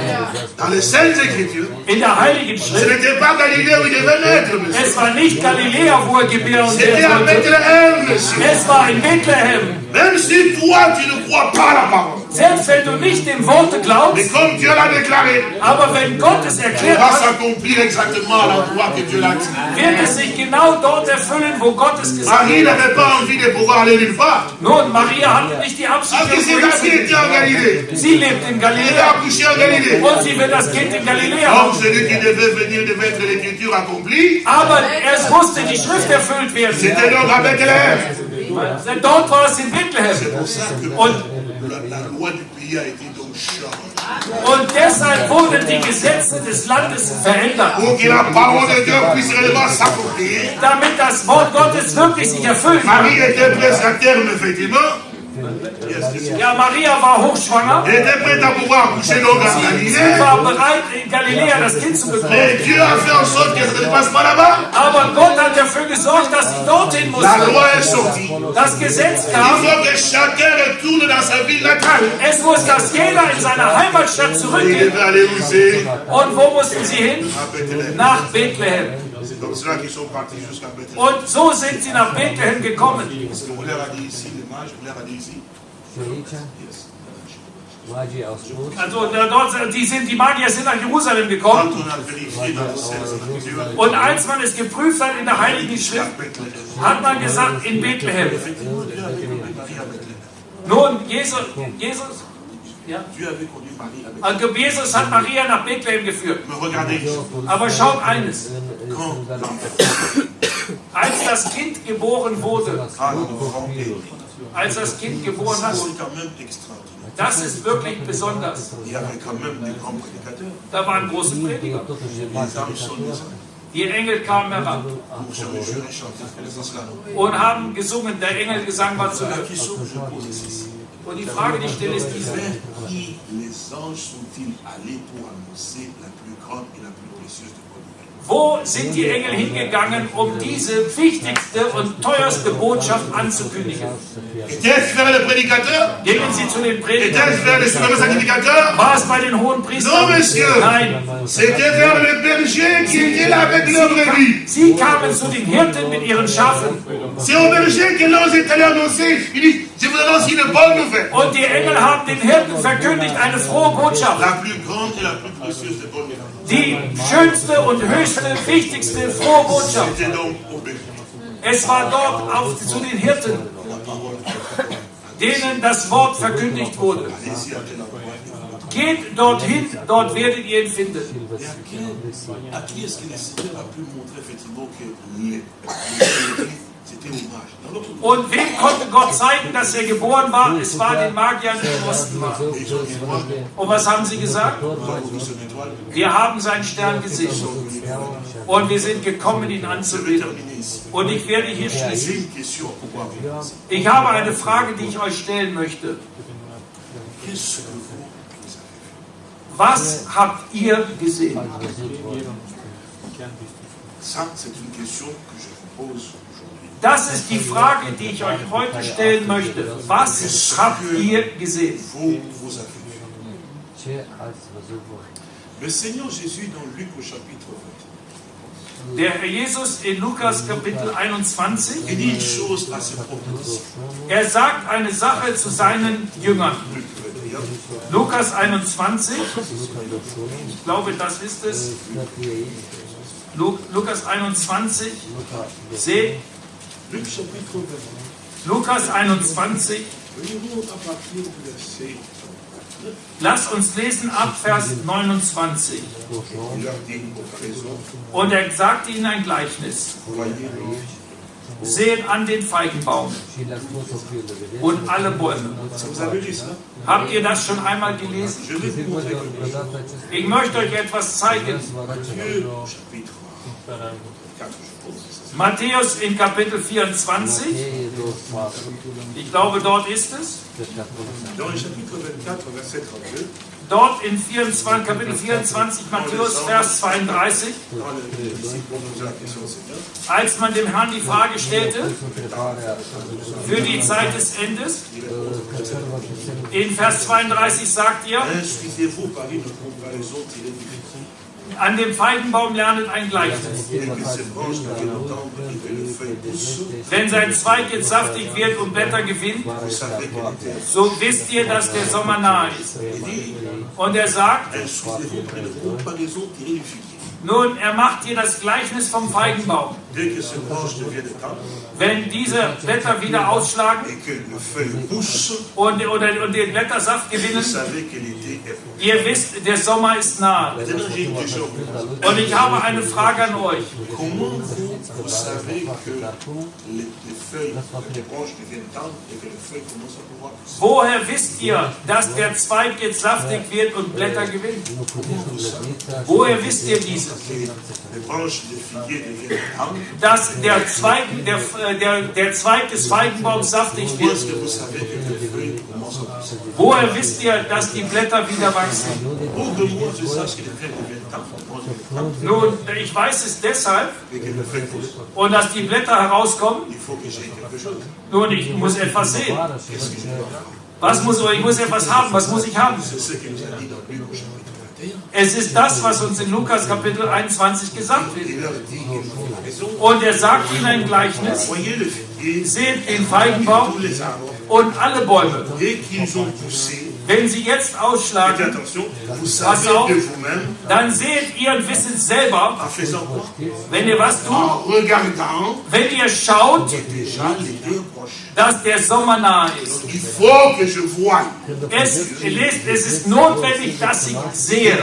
In der Heiligen Schrift, es war nicht Galiläa, wo er. Bethléem, monsieur. Es war in Bethlehem. Même si toi, tu ne crois pas à la parole. Selbst wenn du nicht dem Worte Mais glaubst, comme Dieu l'a déclaré, aber wenn Gott es il erklärt va hat, s'accomplir exactement à l'endroit que Dieu l'a dit. wird es sich genau dort erfüllen, wo Gott es gesagt hat. Marie n'avait pas envie de pouvoir aller nulle part. Nun, Maria hatte nicht die Absicht, Parce que ses hinzugehen. étaient en Galilée. sie lebt in était Galiläa accouché en Galilée. und sie wird das Kind in Galiläa Donc celui qui devait venir devait être l'écriture accomplie. Aber es musste die Schrift erfüllt werden. C'était donc à Bethléem. Dort war es in Bethlehem. Und, und deshalb wurden die Gesetze des Landes verändert. Damit das Wort Gottes wirklich sich erfüllt. Ja, Maria war hochschwanger. Sie, war bereit, in Galiläa das Kind zu bekommen. Ne. Aber Gott hat dafür gesorgt, dass sie dorthin musste. Das Gesetz kam. Es muss, dass jeder in seine Heimatstadt zurückgeht. Und wo mussten sie hin? Nach Bethlehem. Und so sind sie nach Bethlehem gekommen. Also dort, die, sind, die Magier sind nach Jerusalem gekommen. Und als man es geprüft hat in der Heiligen Schrift, hat man gesagt, in Bethlehem. Nun, Jesus, Jesus, ja, Dieu avait conduit Marie à Bethléem. also Jesus hat Maria nach Bethlehem geführt. Aber schaut eines, als das Kind geboren wurde, ah, als das Kind geboren hat, das ist wirklich besonders. Da waren große Prediger. Die Engel kamen herab. Là. und haben gesungen. Der Engelgesang war zu hören. Und die Frage, die qui les anges sont-ils allés pour annoncer la plus grande et la plus Wo sind die Engel hingegangen, um diese wichtigste und teuerste Botschaft anzukündigen? Gingen sie zu den Predigern? War es bei den hohen Priestern? Nein, brebis. sie kamen zu den Hirten mit ihren Schafen. Und die Engel haben den Hirten verkündigt eine frohe Botschaft. Die schönste und höchste, wichtigste frohe Botschaft. Es war dort auf, zu den Hirten, denen das Wort verkündigt wurde. Geht dorthin, dort werdet ihr ihn finden. Und wem konnte Gott zeigen, dass er geboren war? Es war den Magiern im Osten. War. Und was haben sie gesagt? Wir haben seinen Stern gesehen und wir sind gekommen, ihn anzubeten. Und ich werde hier schließen. Ich habe eine Frage, die ich euch stellen möchte. Was habt ihr gesehen? Ça, c'est une question que je vous pose. Das ist die Frage, die ich euch heute stellen möchte. Was habt ihr gesehen? Vous, vous avez vu. Le Seigneur Jésus, dans Luc au chapitre 20, Der Herr Jesus in Lukas Kapitel 21, il dit une chose à ses propres disciples. er sagt eine Sache zu seinen Jüngern. Luc 21, Lukas 21, ich glaube, das ist es. Lu Lukas 21, seht, Luc chapitre 20. Lukas 21, Venons à partir du verset. Lass uns lesen ab Vers 29. Il leur dit une comparaison. Und er sagte ihnen ein Gleichnis. Seht an den Feigenbaum und alle Bäume. Habt ihr das schon einmal gelesen? Ich möchte euch etwas zeigen. Matthäus in Kapitel 24. Ich glaube, dort ist es. Dans le chapitre 24, verset 32, Dort in 24, Kapitel 24, Matthäus, Vers 32. quand le disciple posait la question au Seigneur, Als man dem Herrn die Frage stellte, für die Zeit des Endes, in Vers 32 sagt ihr, an dem Feigenbaum lernet ein Gleichnis. Wenn sein Zweig jetzt saftig wird und Blätter gewinnt, so wisst ihr, dass der Sommer nahe ist. Und er sagt, nun, er macht hier das Gleichnis vom Feigenbaum. Wenn diese Blätter wieder ausschlagen und, oder, und den Blättersaft gewinnen, ihr wisst, der Sommer ist nahe. Vous. Und ich habe eine Frage an euch. Woher wisst ihr, dass der Zweig jetzt saftig wird und Blätter gewinnt? Woher wisst ihr dieses? Dass der Zweig, der, äh, der, der Zweig des Feigenbaums saftig wird? Woher wisst ihr, dass die Blätter wieder wachsen? Nun, ich weiß es deshalb und dass die Blätter herauskommen. Nun, ich muss etwas sehen. Was muss ich muss etwas haben? Was muss ich haben? Es ist das, was uns in Lukas Kapitel 21 gesagt wird. Und er sagt ihnen ein Gleichnis. Seht den Feigenbaum und alle Bäume. Wenn sie jetzt ausschlagen, savez auf. dann seht ihr und wisst es selber, wenn ihr was tut, regardant wenn ihr schaut, dass der Sommer nahe ist. Es, es ist notwendig, dass ich sehe,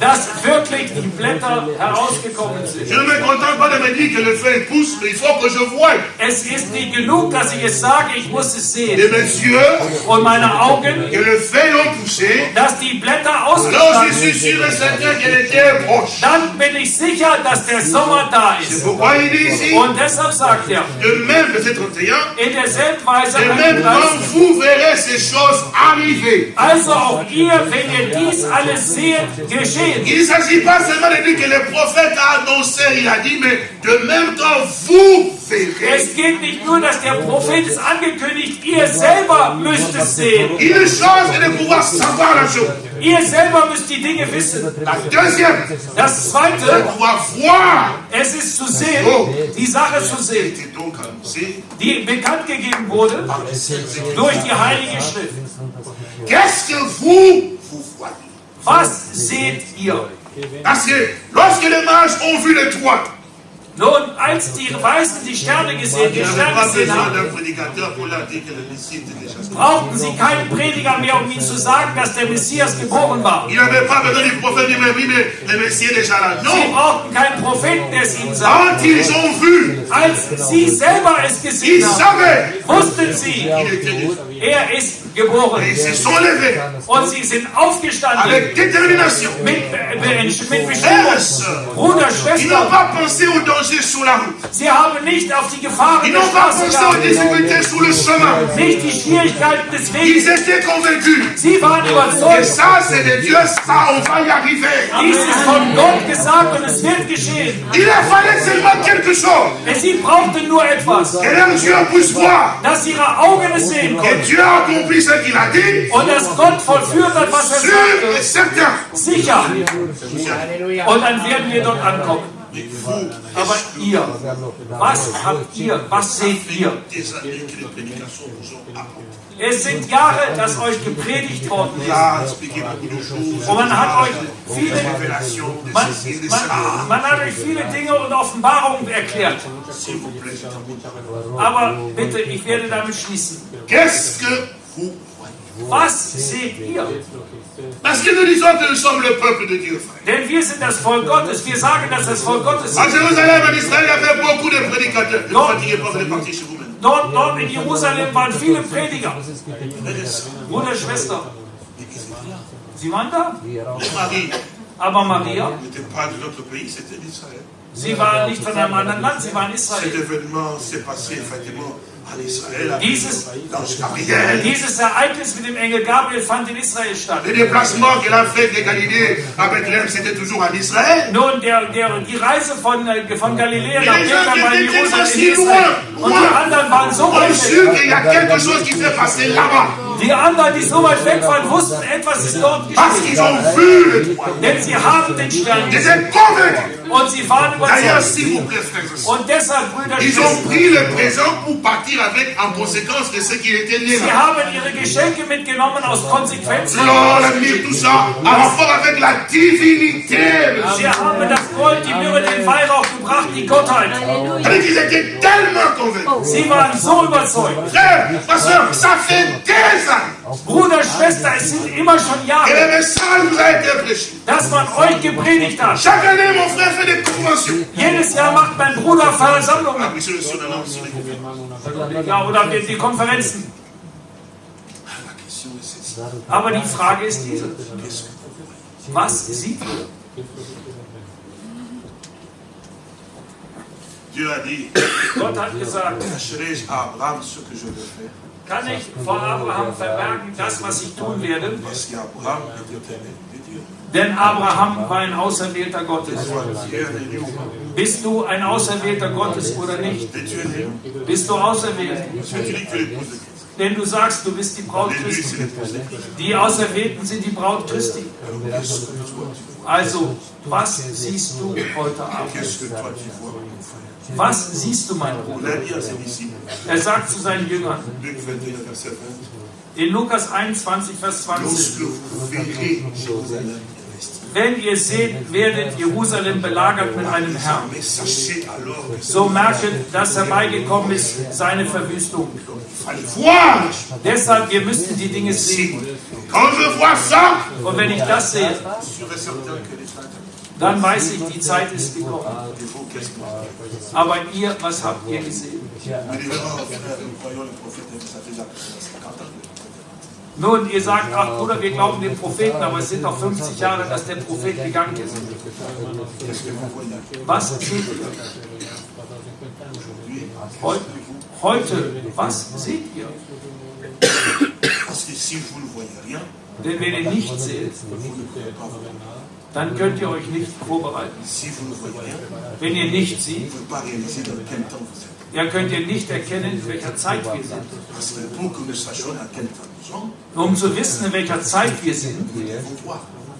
dass wirklich die Blätter herausgekommen sind. ne. Es ist nicht genug, dass ich es sage, ich muss es sehen. Und meine Augen, dass die Blätter suis sind. Dann bin ich sicher, dass der Sommer da ist. Und deshalb sagt er, de même, verset 31, in derselben Weise, quand also auch ihr, wenn ihr dies alles seht, geschehen. Il ne s'agit pas seulement de dire que le prophète a annoncé, il a dit, mais de même temps vous verrez. Es geht nicht nur, dass der Prophet es angekündigt, ihr selber müsst es sehen. Ihr selber müsst die Dinge wissen. Das zweite, es ist zu sehen, die Sache zu sehen, die bekannt gegeben wurde durch die Heilige Schrift. Was seht ihr? Parce que lorsque les mages ont vu l'étoile, Nun, als die Weißen die Sterne gesehen, die Sterne gesehen haben, brauchten sie keinen Prediger mehr, um ihnen zu sagen, dass der Messias geboren war. Sie brauchten keinen Propheten, der es ihnen sagt. quand ils ont vu, Als sie selber es gesehen haben, wussten sie, er ist geboren. Und sie sind aufgestanden. Mit, mit Bestimmung. Bruder, Schwester, sie haben nicht auf die Gefahren der Straße geachtet, nicht die Schwierigkeiten des Weges. Sie waren überzeugt, dies ist von Gott gesagt und es wird geschehen. Und Sie brauchten nur etwas, dass ihre Augen es sehen konnten. Und dass Gott vollführt hat, was er et sagte. Sicher. Und dann werden wir dort ankommen. Vous, Aber ihr, was habt ihr, was seht ihr? Es sind Jahre, dass euch gepredigt worden ist. Und man hat euch viele, man, man, man hat euch viele Dinge und Offenbarungen erklärt. Aber bitte, ich werde damit schließen. Was seht ihr? Parce que nous disons que nous sommes le peuple de Dieu. Denn wir sind das Volk Gottes. Wir sagen, dass das Volk Gottes À ist. Jérusalem, en Israël, il y avait beaucoup de prédicateurs. Ne fatiguez pas, partir chez vous. Dort, dort in Jerusalem waren viele Prediger. Bruder, Schwester, sie waren da. Aber Maria, sie war nicht von einem anderen Land, sie war in Cet Israel. événement s'est passé effectivement Dieses, dieses Ereignis mit dem Engel Gabriel fand in Israel statt. Nun, der, der, die Reise von, äh, von Galiläa nach Bethlehem war in Jerusalem Und die anderen waren so weit weg. Die anderen, die so weit weg waren, wussten, etwas ist dort geschehen. Denn sie haben den Stern gesehen. Und sie waren überzeugt. Und deshalb, Brüder, ils ont Schwestern, pris le présent pour partir avec en conséquence de ce qui était né sie haben ihre Geschenke mitgenommen aus Konsequenzen. L'or, la myrrhe, tout ça, en rapport avec la divinité. Sie haben das Gold, die Myrrhe, den Weihrauch gebracht, die Gottheit. Avec ils étaient tellement convaincus. Sie waren so überzeugt. Frère, soeur, ça fait des années Bruder, Schwester, es sind immer schon Jahre, dass man euch gepredigt hat. Jedes Jahr macht mein Bruder Versammlungen. Ah. Ja, oder die die Konferenzen. Aber die Frage ist diese. Was sieht ihr? Dit, Gott hat gesagt, kann ich vor Abraham verbergen, das, was ich tun werde? Denn Abraham war ein Auserwählter Gottes. Bist du ein Auserwählter Gottes oder nicht? Bist du auserwählt? Denn du sagst, du bist die Braut Christi. Die Auserwählten sind die Braut Christi. Also, was siehst du heute Abend? Was siehst du, mein Bruder? Er sagt zu seinen Jüngern Luc 21, verset 20, in Lukas 21, Vers 20, wenn ihr seht, werdet Jerusalem belagert mit einem Herrn. So merket, dass herbeigekommen ist seine Verwüstung. Deshalb, wir müssten die Dinge sehen. Und wenn ich das sehe, dann weiß ich, die Zeit ist gekommen. Aber ihr, was habt ihr gesehen? Nun, ihr sagt, ach Bruder, wir glauben den Propheten, aber es sind doch 50 Jahre, dass der Prophet gegangen ist. Was seht ihr? Heute, heute was seht ihr? Denn wenn ihr nicht seht, dann könnt ihr euch nicht vorbereiten. Wenn ihr nicht seht, ja, könnt ihr nicht erkennen, in welcher Zeit wir sind. Um zu wissen, in welcher Zeit wir sind,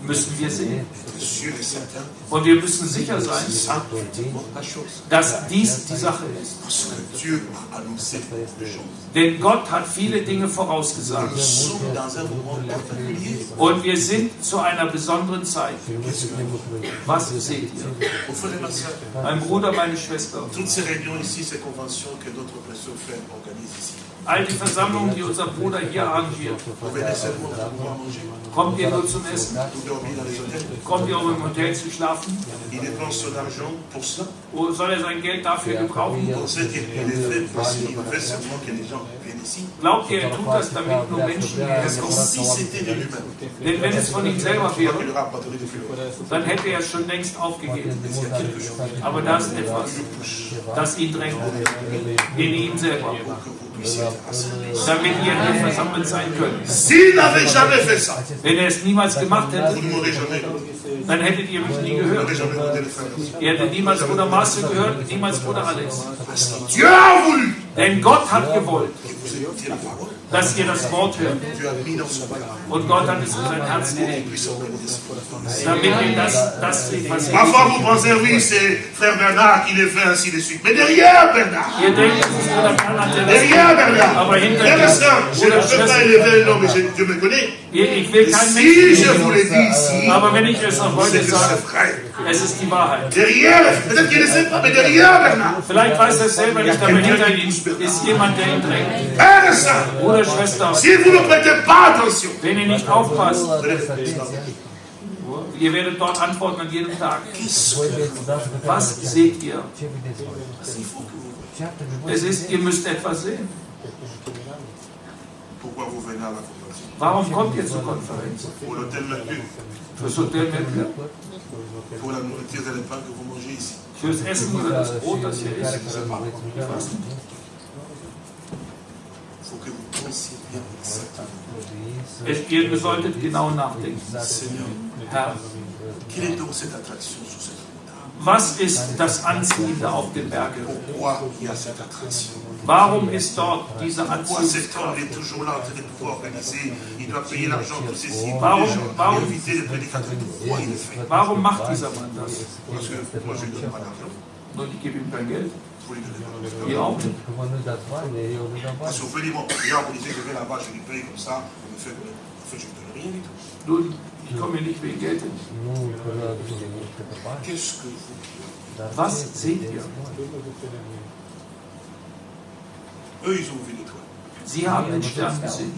müssen wir sehen. Und wir müssen sicher sein, dass dies die Sache ist. Denn Gott hat viele Dinge vorausgesagt. Und wir sind zu einer besonderen Zeit. Was seht ihr? Mein Bruder, meine Schwester. All die Versammlungen, die unser Bruder hier arrangiert. Kommt ihr nur zum Essen? Kommt ihr, um im Hotel zu schlafen? Soll er sein Geld dafür gebrauchen? Glaubt ihr, er tut das, damit nur Menschen kommen? Denn wenn es von ihm selber wäre, dann hätte er es schon längst aufgegeben. Aber da ist etwas, das ihn drängt, in ihm selber damit ihr hier versammelt sein könnt. Wenn er es niemals gemacht hätte, dann hättet ihr mich nie gehört. Ihr hättet niemals Bruder Marcel gehört, niemals Bruder Alex. Denn Gott hat gewollt, dass ihr das Wort hört. Und Gott hat es in sein Herz gelegt. Damit ihr das, das was Parfois vous pensez, oui, c'est frère Bernard qui le fait ainsi de suite. Mais derrière Bernard, Ihr denkt, es ist Bruder Bernhard, der das derrière Bernard, Aber hinter frère et dir, sœur, je ne peux pas élever l'homme, mais je, me connais. ich will kein Si Mensch je vous le dis ici, Aber wenn ich es noch heute c'est que sage, c'est vrai. es ist die Wahrheit. Derrière, peut-être qu'il ne sait pas, mais derrière Bernard, Vielleicht weiß er selber nicht, aber hinter ihm ist jemand, der ihn drängt. frère et Bruder, Schwester, si vous ne prêtez pas attention, wenn ihr nicht aufpasst, ihr werdet dort antworten an jedem Tag. Was seht ihr? Es ist, ihr müsst etwas sehen. Warum kommt ihr zur Konferenz? Fürs Hotel Mercure? pour la nourriture et les pains que vous mangez ici. Fürs Essen oder das Brot, das hier ist? weiß nicht. Il faut que vous pensiez bien exactement. Es, ihr solltet genau nachdenken. Herr, was ist das Anziehende auf cette attraction Warum ist dort diese Pourquoi Anziehung? cet homme est toujours là en train de pouvoir organiser Il doit payer l'argent, tout ceci, pour Warum- warum- macht dieser Mann das? Nur ich gebe ihm kein Geld. Nu dau Parce qu'on peut dire, bon, regarde, vous disiez, je vais là-bas, je lui paye comme ça, on me fait, en fait, je ne donne rien du tout. Nun, ich komme hier nicht wegen Geld. Qu'est-ce que vous Was seht ihr? Eux, ils ont vu l'étoile. Sie haben den Stern gesehen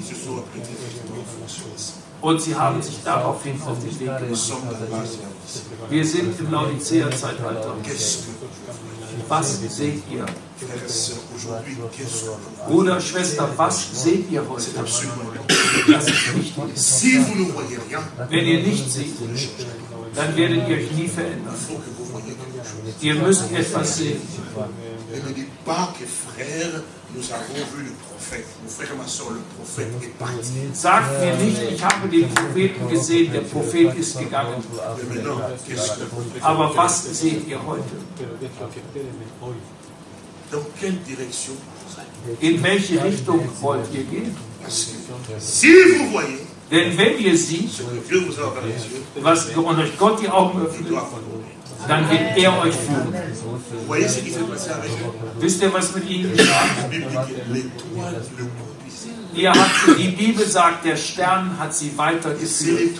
und sie haben sich daraufhin auf den Weg gemacht. Wir sind im Laodicea-Zeitalter. Was seht ihr? Bruder, Schwester, was seht ihr heute? Das ist wichtig. Wenn ihr nicht seht, dann werdet ihr euch nie verändern. Ihr müsst etwas sehen. Nous avons vu le prophète. Mon frère et ma soeur, le prophète est parti. Sagt mir nicht, ich habe den Propheten gesehen, der Prophet ist gegangen. Aber was seht ihr heute? In welche Richtung wollt ihr gehen? Parce que si vous voyez Denn wenn ihr seht, was und euch Gott die Augen öffnet. Dann wird er euch führen. Wisst ihr, was mit ihnen geschah? Ihr habt, die Bibel sagt, der Stern hat sie weitergeführt.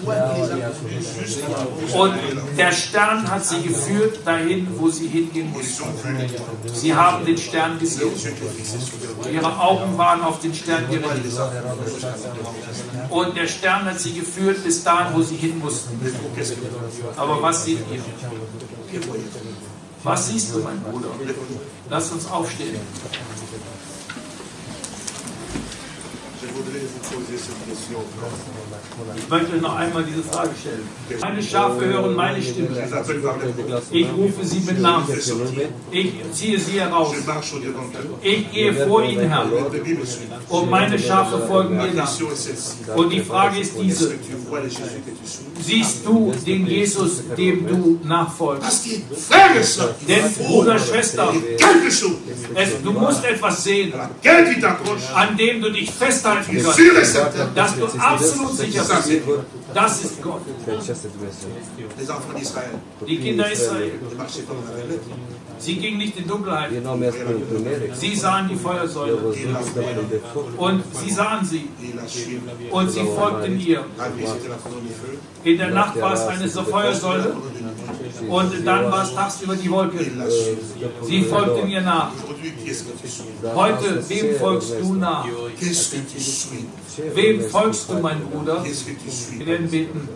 Und der Stern hat sie geführt dahin, wo sie hingehen mussten. Sie haben den Stern gesehen. Ihre Augen waren auf den Stern gerichtet. Und der Stern hat sie geführt bis dahin, wo sie hin mussten. Aber was seht ihr? Was siehst du, mein Bruder? Lass uns aufstehen. Ich möchte noch einmal diese Frage stellen. Meine Schafe hören meine Stimme. Ich rufe sie mit Namen. Ich ziehe sie heraus. Ich gehe vor ihnen her. Und meine Schafe folgen mir nach. Und die Frage ist diese. Siehst du den Jesus, dem du nachfolgst? Denn Bruder, Schwester, es, du musst etwas sehen, an dem du dich festhalten kannst, dass du absolut sicher bist. Das ist Gott. Die Kinder Israel. Sie gingen nicht in Dunkelheit. Sie sahen die Feuersäule. Und sie sahen sie. Und sie folgten ihr. In der Nacht war es eine Feuersäule. Und dann war es tagsüber die Wolke. Sie folgten ihr nach. Heute, wem folgst du nach? Wem folgst du, mein Bruder? Wir werden beten.